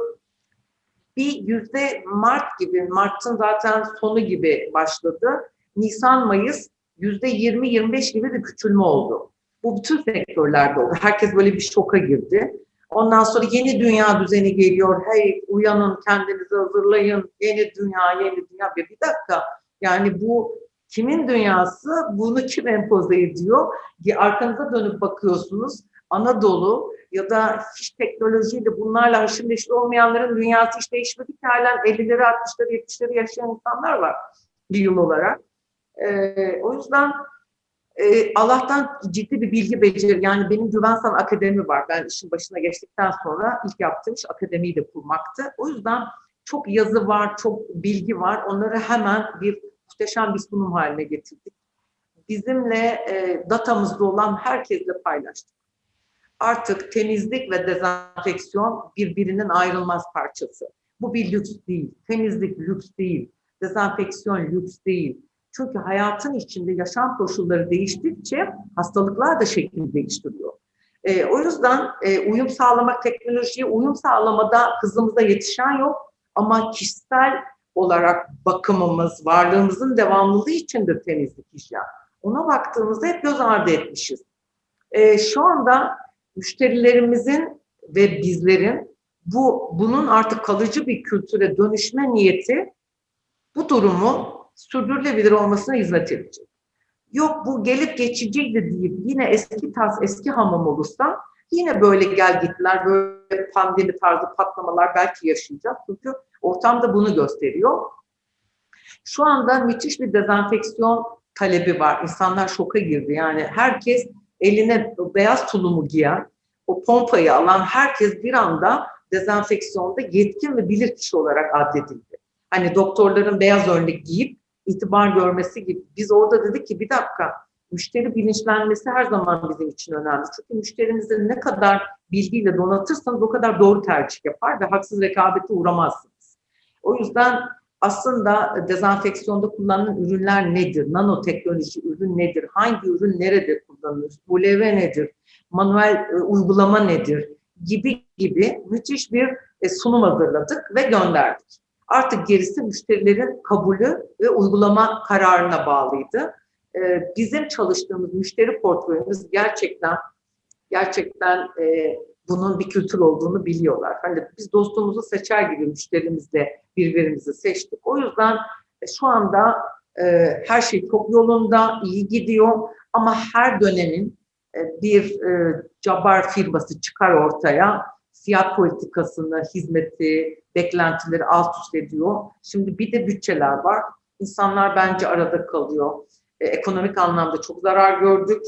bir yüzde Mart gibi, Mart'ın zaten sonu gibi başladı. Nisan-Mayıs yüzde 20-25 gibi bir küçülme oldu. Bu bütün sektörlerde oldu. Herkes böyle bir şoka girdi. Ondan sonra yeni dünya düzeni geliyor. Hey uyanın, kendinizi hazırlayın. Yeni dünya, yeni dünya. Bir, bir dakika. Yani bu kimin dünyası? Bunu kim empoze ediyor? Arkanıza dönüp bakıyorsunuz. Anadolu ya da hiç teknolojiyle bunlarla haşır neşir olmayanların dünyası hiç değişmedi ki halen 50'leri, 60'ları, 70'leri yaşayan insanlar var bir yıl olarak. Ee, o yüzden e, Allah'tan ciddi bir bilgi beceri. Yani benim Güvensan Akademi var. Ben işin başına geçtikten sonra ilk yaptığım iş akademiyi de kurmaktı. O yüzden çok yazı var, çok bilgi var. Onları hemen bir muhteşem bir sunum haline getirdik. Bizimle e, datamızda olan herkesle paylaştık. Artık temizlik ve dezenfeksiyon birbirinin ayrılmaz parçası. Bu bir lüks değil. Temizlik lüks değil. Dezenfeksiyon lüks değil çünkü hayatın içinde yaşam koşulları değiştikçe hastalıklar da şekil değiştiriyor. E, o yüzden e, uyum sağlamak, teknolojiye uyum sağlamada hızımıza yetişen yok. Ama kişisel olarak bakımımız, varlığımızın devamlılığı içindir temizlik hijyen. Ona baktığımızda hep göz ardı etmişiz. E, şu anda müşterilerimizin ve bizlerin bu bunun artık kalıcı bir kültüre dönüşme niyeti bu durumu sürdürülebilir olmasına hizmet edecek. Yok bu gelip geçiciydi deyip yine eski tas eski hamam olursa yine böyle gel gitler, böyle pandemi tarzı patlamalar belki yaşayacağız. Çünkü ortam da bunu gösteriyor. Şu anda müthiş bir dezenfeksiyon talebi var. İnsanlar şoka girdi. Yani herkes eline beyaz tulumu giyen, o pompayı alan herkes bir anda dezenfeksiyonda yetkin ve bilirkişi olarak addedildi. Hani doktorların beyaz önlük giyip itibar görmesi gibi. Biz orada dedik ki bir dakika müşteri bilinçlenmesi her zaman bizim için önemli. Çünkü müşterinizi ne kadar bilgiyle donatırsanız o kadar doğru tercih yapar ve haksız rekabete uğramazsınız. O yüzden aslında dezenfeksiyonda kullanılan ürünler nedir? Nanoteknoloji ürün nedir? Hangi ürün nerede kullanılır? ULV nedir? Manuel e, uygulama nedir? Gibi gibi müthiş bir e, sunum hazırladık ve gönderdik. Artık gerisi müşterilerin kabulü ve uygulama kararına bağlıydı. E, bizim çalıştığımız müşteri portföyümüz gerçekten gerçekten e, bunun bir kültür olduğunu biliyorlar. Hani biz dostumuzu seçer gibi müşterimizle birbirimizi seçtik. O yüzden e, şu anda e, her şey çok yolunda, iyi gidiyor ama her dönemin e, bir e, cabar firması çıkar ortaya, fiyat politikasını, hizmeti, beklentileri alt üst ediyor. Şimdi bir de bütçeler var. İnsanlar bence arada kalıyor. E, ekonomik anlamda çok zarar gördük.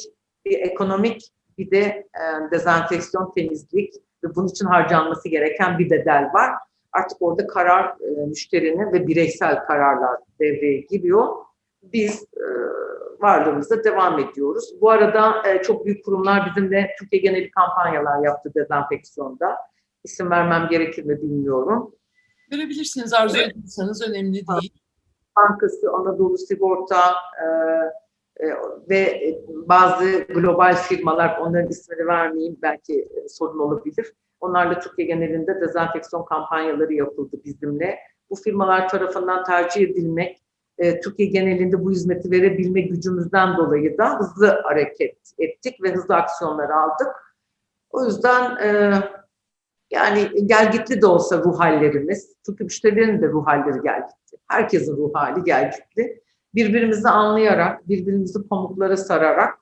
Bir ekonomik bir de e, dezenfeksiyon, temizlik ve bunun için harcanması gereken bir bedel var. Artık orada karar e, müşterinin ve bireysel kararlar devreye giriyor. Biz e, varlığımıza devam ediyoruz. Bu arada e, çok büyük kurumlar bizimle Türkiye geneli kampanyalar yaptı dezenfeksiyonda. İsim vermem gerekir mi bilmiyorum. Verebilirsiniz arzu ediyorsanız önemli değil. Bankası, Anadolu Sigorta e, ve bazı global firmalar, onların ismini vermeyeyim belki e, sorun olabilir. Onlarla Türkiye genelinde dezenfeksiyon kampanyaları yapıldı bizimle. Bu firmalar tarafından tercih edilmek, e, Türkiye genelinde bu hizmeti verebilme gücümüzden dolayı da hızlı hareket ettik ve hızlı aksiyonlar aldık. O yüzden e, yani gelgitli de olsa ruh hallerimiz, çünkü müşterilerin de ruh halleri gelgitli. Herkesin ruh hali gelgitli. Birbirimizi anlayarak, birbirimizi pamuklara sararak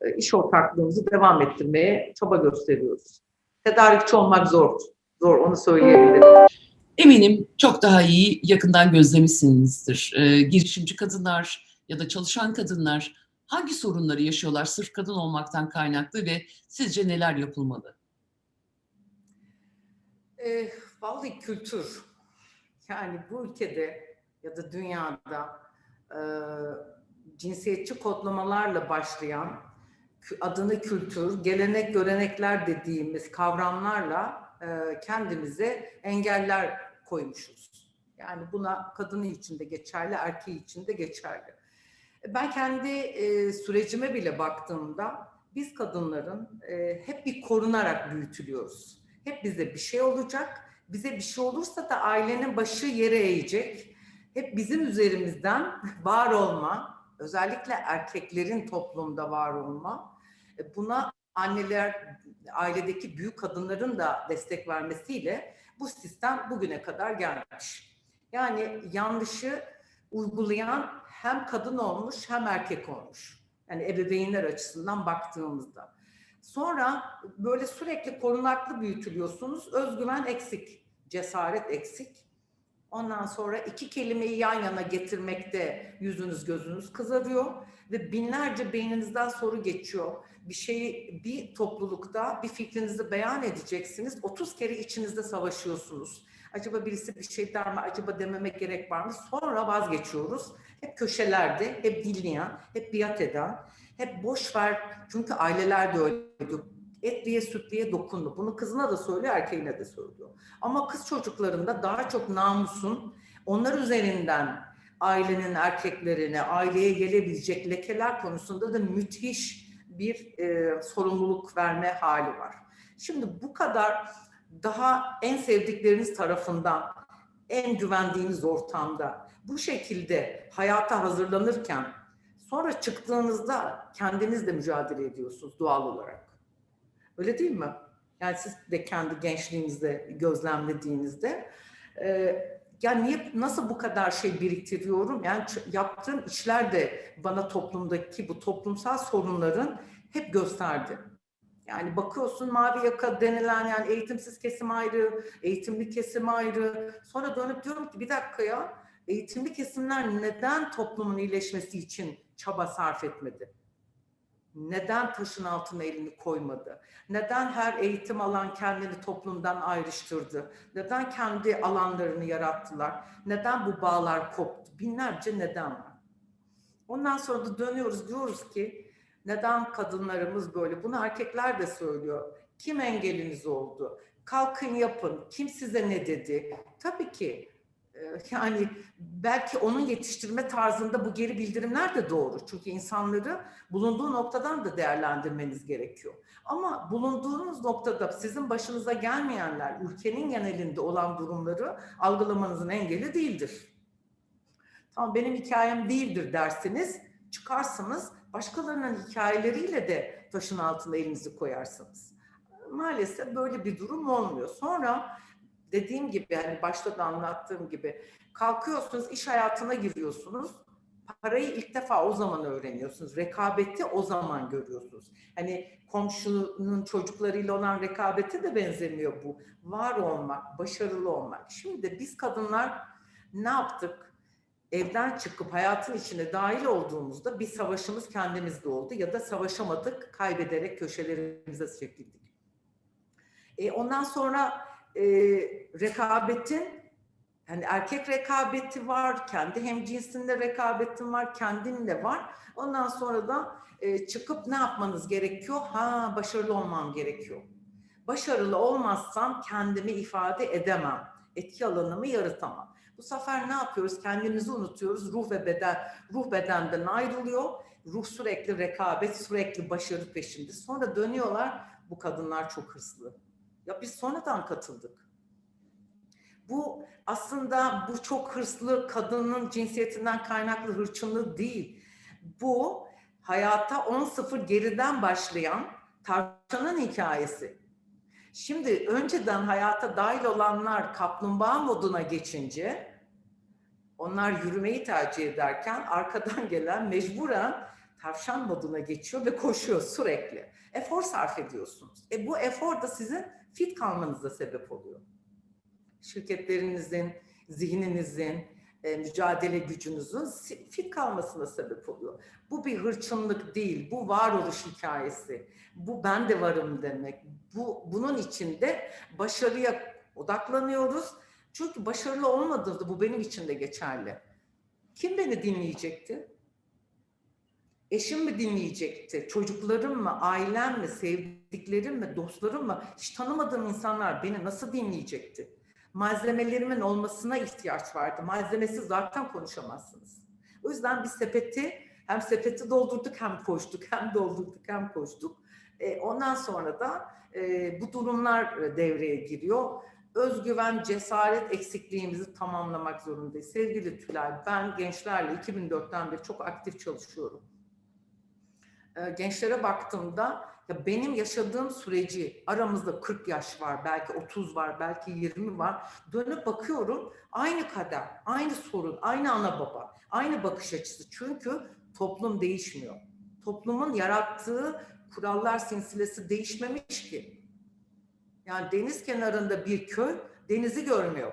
e, iş ortaklığımızı devam ettirmeye çaba gösteriyoruz. Tedarikçi olmak zor, zor onu söyleyebilirim. Eminim çok daha iyi yakından gözlemişsinizdir. Ee, girişimci kadınlar ya da çalışan kadınlar hangi sorunları yaşıyorlar sırf kadın olmaktan kaynaklı ve sizce neler yapılmalı? E, vallahi kültür. Yani bu ülkede ya da dünyada e, cinsiyetçi kodlamalarla başlayan adını kültür, gelenek, görenekler dediğimiz kavramlarla e, kendimize engeller koymuşuz. Yani buna kadını için de geçerli, erkeği için de geçerli. Ben kendi e, sürecime bile baktığımda biz kadınların e, hep bir korunarak büyütülüyoruz. Hep bize bir şey olacak. Bize bir şey olursa da ailenin başı yere eğecek. Hep bizim üzerimizden var olma, özellikle erkeklerin toplumda var olma. E, buna anneler, ailedeki büyük kadınların da destek vermesiyle bu sistem bugüne kadar gelmiş. Yani yanlışı uygulayan hem kadın olmuş hem erkek olmuş. Yani ebeveynler açısından baktığımızda. Sonra böyle sürekli korunaklı büyütülüyorsunuz. Özgüven eksik, cesaret eksik. Ondan sonra iki kelimeyi yan yana getirmekte yüzünüz gözünüz kızarıyor ve binlerce beyninizden soru geçiyor. Bir şeyi bir toplulukta bir fikrinizi beyan edeceksiniz. 30 kere içinizde savaşıyorsunuz. Acaba birisi bir şey der mi? Acaba dememek gerek var mı? Sonra vazgeçiyoruz. Hep köşelerde, hep dinleyen, hep biat eden, hep boş ver. Çünkü aileler de öyle diyor. Etliye sütliye dokundu. Bunu kızına da söylüyor, erkeğine de söylüyor. Ama kız çocuklarında daha çok namusun onlar üzerinden ailenin erkeklerine, aileye gelebilecek lekeler konusunda da müthiş bir e, sorumluluk verme hali var. Şimdi bu kadar daha en sevdikleriniz tarafından, en güvendiğiniz ortamda bu şekilde hayata hazırlanırken sonra çıktığınızda kendiniz de mücadele ediyorsunuz doğal olarak. Öyle değil mi? Yani siz de kendi gençliğinizde gözlemlediğinizde yani niye, nasıl bu kadar şey biriktiriyorum? Yani yaptığım işler de bana toplumdaki bu toplumsal sorunların hep gösterdi. Yani bakıyorsun mavi yaka denilen yani eğitimsiz kesim ayrı, eğitimli kesim ayrı. Sonra dönüp diyorum ki bir dakika ya eğitimli kesimler neden toplumun iyileşmesi için çaba sarf etmedi? Neden taşın altına elini koymadı? Neden her eğitim alan kendini toplumdan ayrıştırdı? Neden kendi alanlarını yarattılar? Neden bu bağlar koptu? Binlerce neden var. Ondan sonra da dönüyoruz diyoruz ki neden kadınlarımız böyle? Bunu erkekler de söylüyor. Kim engeliniz oldu? Kalkın yapın. Kim size ne dedi? Tabii ki yani belki onun yetiştirme tarzında bu geri bildirimler de doğru. Çünkü insanları bulunduğu noktadan da değerlendirmeniz gerekiyor. Ama bulunduğunuz noktada sizin başınıza gelmeyenler, ülkenin genelinde olan durumları algılamanızın engeli değildir. Tamam benim hikayem değildir dersiniz, çıkarsınız, başkalarının hikayeleriyle de taşın altına elinizi koyarsınız. Maalesef böyle bir durum olmuyor. Sonra dediğim gibi yani başta da anlattığım gibi kalkıyorsunuz, iş hayatına giriyorsunuz. Parayı ilk defa o zaman öğreniyorsunuz. Rekabeti o zaman görüyorsunuz. Hani komşunun çocuklarıyla olan rekabete de benzemiyor bu. Var olmak, başarılı olmak. Şimdi de biz kadınlar ne yaptık? Evden çıkıp hayatın içine dahil olduğumuzda bir savaşımız kendimizde oldu ya da savaşamadık, kaybederek köşelerimize çekildik. E, ondan sonra e, rekabetin yani erkek rekabeti var, kendi hem cinsinde rekabetin var, kendinle var. Ondan sonra da e, çıkıp ne yapmanız gerekiyor? Ha başarılı olmam gerekiyor. Başarılı olmazsam kendimi ifade edemem. Etki alanımı yaratamam. Bu sefer ne yapıyoruz? Kendimizi unutuyoruz. Ruh ve beden, ruh bedenden ayrılıyor. Ruh sürekli rekabet, sürekli başarı peşinde. Sonra dönüyorlar. Bu kadınlar çok hırslı. Ya biz sonradan katıldık. Bu aslında bu çok hırslı kadının cinsiyetinden kaynaklı hırçınlığı değil. Bu hayata 10-0 geriden başlayan tavşanın hikayesi. Şimdi önceden hayata dahil olanlar kaplumbağa moduna geçince onlar yürümeyi tercih ederken arkadan gelen mecburen tavşan moduna geçiyor ve koşuyor sürekli. Efor sarf ediyorsunuz. E bu efor da sizin fit kalmanıza sebep oluyor. Şirketlerinizin, zihninizin, e, mücadele gücünüzün fit kalmasına sebep oluyor. Bu bir hırçınlık değil, bu varoluş hikayesi. Bu ben de varım demek. Bu bunun içinde başarıya odaklanıyoruz. Çünkü başarılı olmadığında bu benim için de geçerli. Kim beni dinleyecekti? Eşim mi dinleyecekti? Çocuklarım mı? Ailem mi? Sevdiklerim mi? Dostlarım mı? Hiç tanımadığım insanlar beni nasıl dinleyecekti? Malzemelerimin olmasına ihtiyaç vardı. Malzemesiz zaten konuşamazsınız. O yüzden biz sepeti hem sepeti doldurduk hem koştuk, hem doldurduk hem koştuk. E, ondan sonra da e, bu durumlar devreye giriyor. Özgüven, cesaret eksikliğimizi tamamlamak zorundayız. Sevgili Tülay, ben gençlerle 2004'ten beri çok aktif çalışıyorum. E, gençlere baktığımda ya benim yaşadığım süreci aramızda 40 yaş var, belki 30 var, belki 20 var. Dönüp bakıyorum aynı kader, aynı sorun, aynı ana baba, aynı bakış açısı. Çünkü toplum değişmiyor. Toplumun yarattığı kurallar silsilesi değişmemiş ki. Yani deniz kenarında bir köy denizi görmüyor.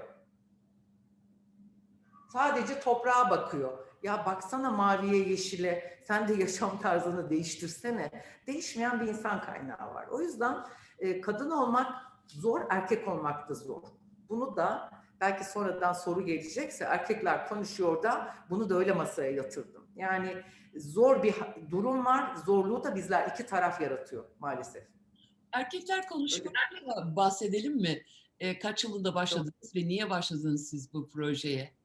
Sadece toprağa bakıyor. Ya baksana maviye yeşile, sen de yaşam tarzını değiştirsene. Değişmeyen bir insan kaynağı var. O yüzden e, kadın olmak zor, erkek olmak da zor. Bunu da belki sonradan soru gelecekse erkekler konuşuyor da bunu da öyle masaya yatırdım. Yani zor bir durum var. Zorluğu da bizler iki taraf yaratıyor maalesef. Erkekler konuşmalarla bahsedelim mi? E, kaç yılında başladınız ve niye başladınız siz bu projeye?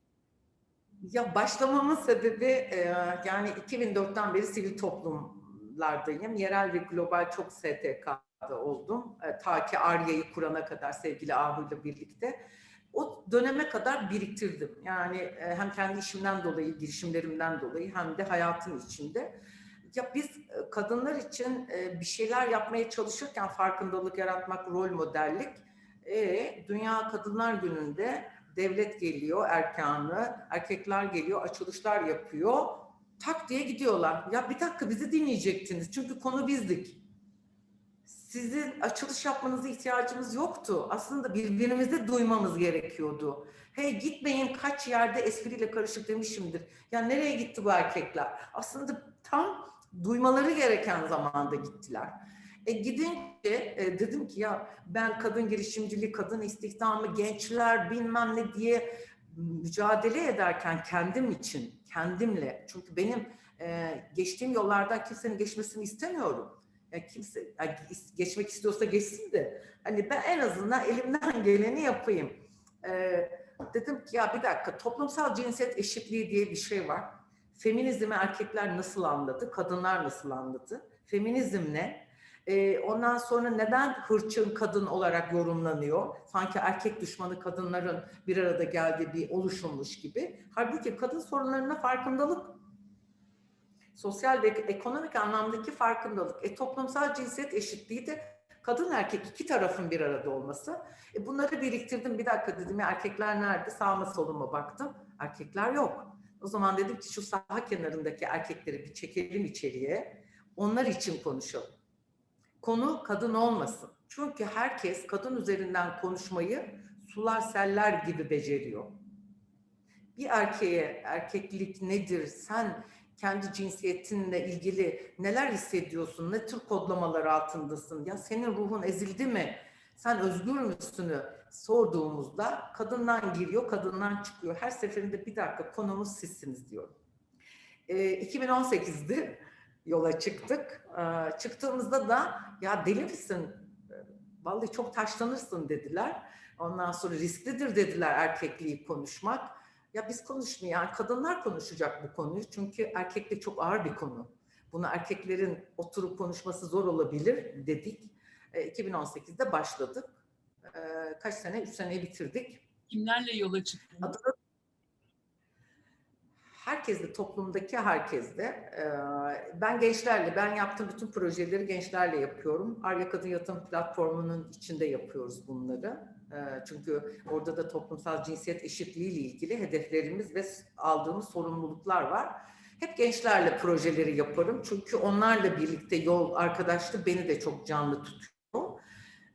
Ya başlamamın sebebi e, yani 2004'ten beri sivil toplumlardayım. Yerel ve global çok STK'da oldum. E, ta ki Arya'yı kurana kadar sevgili Ahu ile birlikte. O döneme kadar biriktirdim. Yani e, hem kendi işimden dolayı, girişimlerimden dolayı hem de hayatın içinde. Ya biz e, kadınlar için e, bir şeyler yapmaya çalışırken farkındalık yaratmak, rol modellik. E, Dünya Kadınlar Günü'nde devlet geliyor erkanı, erkekler geliyor, açılışlar yapıyor. Tak diye gidiyorlar. Ya bir dakika bizi dinleyecektiniz. Çünkü konu bizdik. Sizin açılış yapmanıza ihtiyacımız yoktu. Aslında birbirimizi duymamız gerekiyordu. Hey gitmeyin kaç yerde espriyle karışık demişimdir. Ya nereye gitti bu erkekler? Aslında tam duymaları gereken zamanda gittiler. E gidince e, dedim ki ya ben kadın girişimciliği, kadın istihdamı, gençler bilmem ne diye mücadele ederken kendim için, kendimle. Çünkü benim e, geçtiğim yollardan kimsenin geçmesini istemiyorum. Ya kimse yani geçmek istiyorsa geçsin de hani ben en azından elimden geleni yapayım. E, dedim ki ya bir dakika toplumsal cinsiyet eşitliği diye bir şey var. Feminizmi erkekler nasıl anladı, kadınlar nasıl anladı? Feminizm ne? Ee, ondan sonra neden hırçın kadın olarak yorumlanıyor? Sanki erkek düşmanı kadınların bir arada geldiği bir oluşummuş gibi. Halbuki kadın sorunlarına farkındalık. Sosyal ve ekonomik anlamdaki farkındalık. E, toplumsal cinsiyet eşitliği de kadın erkek iki tarafın bir arada olması. E, bunları biriktirdim. Bir dakika dedim ya erkekler nerede? Sağıma soluma baktım. Erkekler yok. O zaman dedim ki şu saha kenarındaki erkekleri bir çekelim içeriye. Onlar için konuşalım. Konu kadın olmasın. Çünkü herkes kadın üzerinden konuşmayı sular seller gibi beceriyor. Bir erkeğe erkeklik nedir, sen kendi cinsiyetinle ilgili neler hissediyorsun, ne tür kodlamalar altındasın, ya senin ruhun ezildi mi, sen özgür müsünü sorduğumuzda kadından giriyor, kadından çıkıyor. Her seferinde bir dakika konumuz sizsiniz diyor. E, 2018'de yola çıktık. E, çıktığımızda da ya deli misin? Vallahi çok taşlanırsın dediler. Ondan sonra risklidir dediler erkekliği konuşmak. Ya biz konuşmuyor, yani kadınlar konuşacak bu konuyu. Çünkü erkeklik çok ağır bir konu. Bunu erkeklerin oturup konuşması zor olabilir dedik. E, 2018'de başladık. E, kaç sene? Üç seneyi bitirdik. Kimlerle yola çıktınız? Adını herkesle, toplumdaki herkesle. E, ben gençlerle, ben yaptığım bütün projeleri gençlerle yapıyorum. Arya Kadın Yatırım Platformu'nun içinde yapıyoruz bunları. E, çünkü orada da toplumsal cinsiyet eşitliği ile ilgili hedeflerimiz ve aldığımız sorumluluklar var. Hep gençlerle projeleri yaparım. Çünkü onlarla birlikte yol arkadaşlığı beni de çok canlı tutuyor.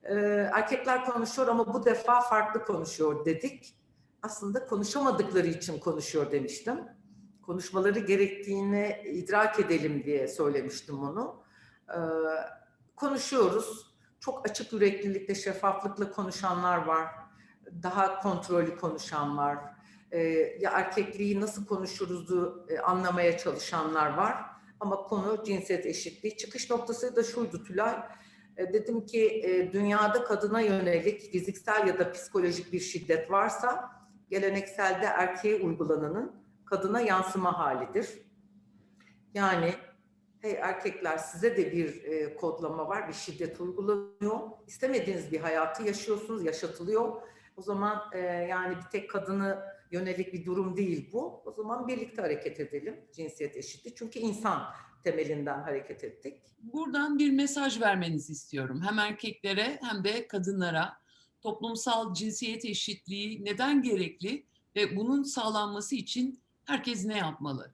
Ee, erkekler konuşuyor ama bu defa farklı konuşuyor dedik. Aslında konuşamadıkları için konuşuyor demiştim. Konuşmaları gerektiğini idrak edelim diye söylemiştim onu. Ee, konuşuyoruz. Çok açık yüreklilikle, şeffaflıkla konuşanlar var. Daha kontrollü konuşan var e, ya erkekliği nasıl konuşuruzu e, anlamaya çalışanlar var. Ama konu cinsiyet eşitliği. Çıkış noktası da şuydu Tülay. E, dedim ki e, dünyada kadına yönelik fiziksel ya da psikolojik bir şiddet varsa gelenekselde erkeğe uygulananın kadına yansıma halidir. Yani hey erkekler size de bir e, kodlama var, bir şiddet uygulanıyor. İstemediğiniz bir hayatı yaşıyorsunuz, yaşatılıyor. O zaman e, yani bir tek kadını yönelik bir durum değil bu. O zaman birlikte hareket edelim cinsiyet eşitliği. Çünkü insan temelinden hareket ettik. Buradan bir mesaj vermenizi istiyorum. Hem erkeklere hem de kadınlara. Toplumsal cinsiyet eşitliği neden gerekli ve bunun sağlanması için herkes ne yapmalı?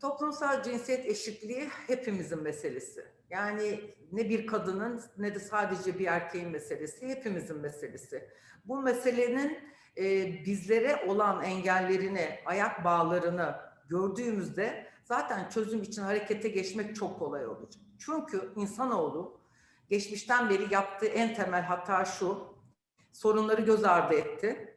Toplumsal cinsiyet eşitliği hepimizin meselesi. Yani ne bir kadının ne de sadece bir erkeğin meselesi, hepimizin meselesi. Bu meselenin e, bizlere olan engellerini, ayak bağlarını gördüğümüzde zaten çözüm için harekete geçmek çok kolay olacak. Çünkü insanoğlu geçmişten beri yaptığı en temel hata şu, sorunları göz ardı etti,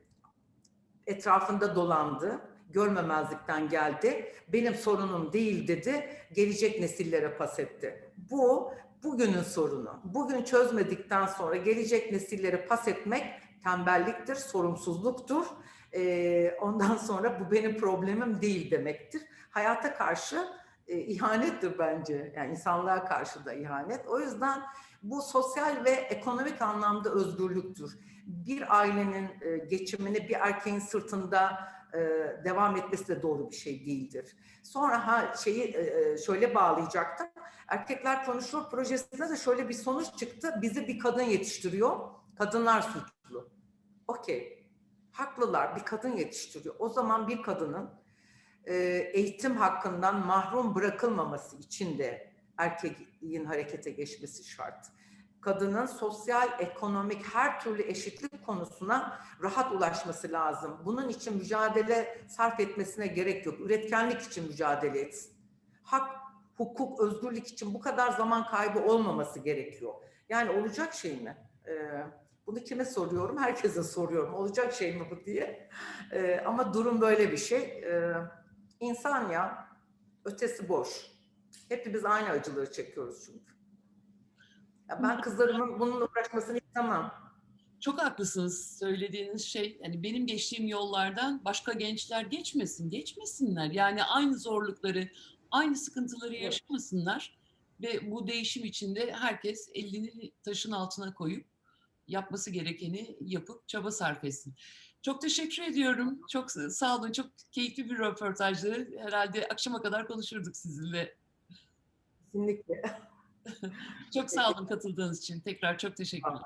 etrafında dolandı, görmemezlikten geldi, benim sorunum değil dedi, gelecek nesillere pas etti. Bu bugünün sorunu. Bugün çözmedikten sonra gelecek nesillere pas etmek tembelliktir, sorumsuzluktur. Ee, ondan sonra bu benim problemim değil demektir. Hayata karşı e, ihanettir bence. Yani insanlığa karşı da ihanet. O yüzden bu sosyal ve ekonomik anlamda özgürlüktür. Bir ailenin e, geçimini bir erkeğin sırtında e, devam etmesi de doğru bir şey değildir. Sonra ha şeyi e, şöyle bağlayacaktım. Erkekler Konuşuyor projesinde de şöyle bir sonuç çıktı. Bizi bir kadın yetiştiriyor. Kadınlar suçlu. okey, haklılar, bir kadın yetiştiriyor. O zaman bir kadının e, eğitim hakkından mahrum bırakılmaması için de erkeğin harekete geçmesi şart. Kadının sosyal, ekonomik her türlü eşitlik konusuna rahat ulaşması lazım. Bunun için mücadele sarf etmesine gerek yok. Üretkenlik için mücadele etsin. Hak, hukuk, özgürlük için bu kadar zaman kaybı olmaması gerekiyor. Yani olacak şey mi? Ee, bunu kime soruyorum? Herkese soruyorum. Olacak şey mi bu diye. Ee, ama durum böyle bir şey. Ee, insan ya, ötesi boş. Hepimiz aynı acıları çekiyoruz çünkü. Ya ben kızlarımın bununla uğraşmasını istemem. Çok haklısınız söylediğiniz şey. Yani benim geçtiğim yollardan başka gençler geçmesin, geçmesinler. Yani aynı zorlukları, aynı sıkıntıları yaşamasınlar. Ve bu değişim içinde herkes elini taşın altına koyup yapması gerekeni yapıp çaba sarf etsin. Çok teşekkür ediyorum. Çok sağ olun. Çok keyifli bir röportajdı. Herhalde akşama kadar konuşurduk sizinle. Kesinlikle. Çok sağ olun katıldığınız için. Tekrar çok teşekkürler.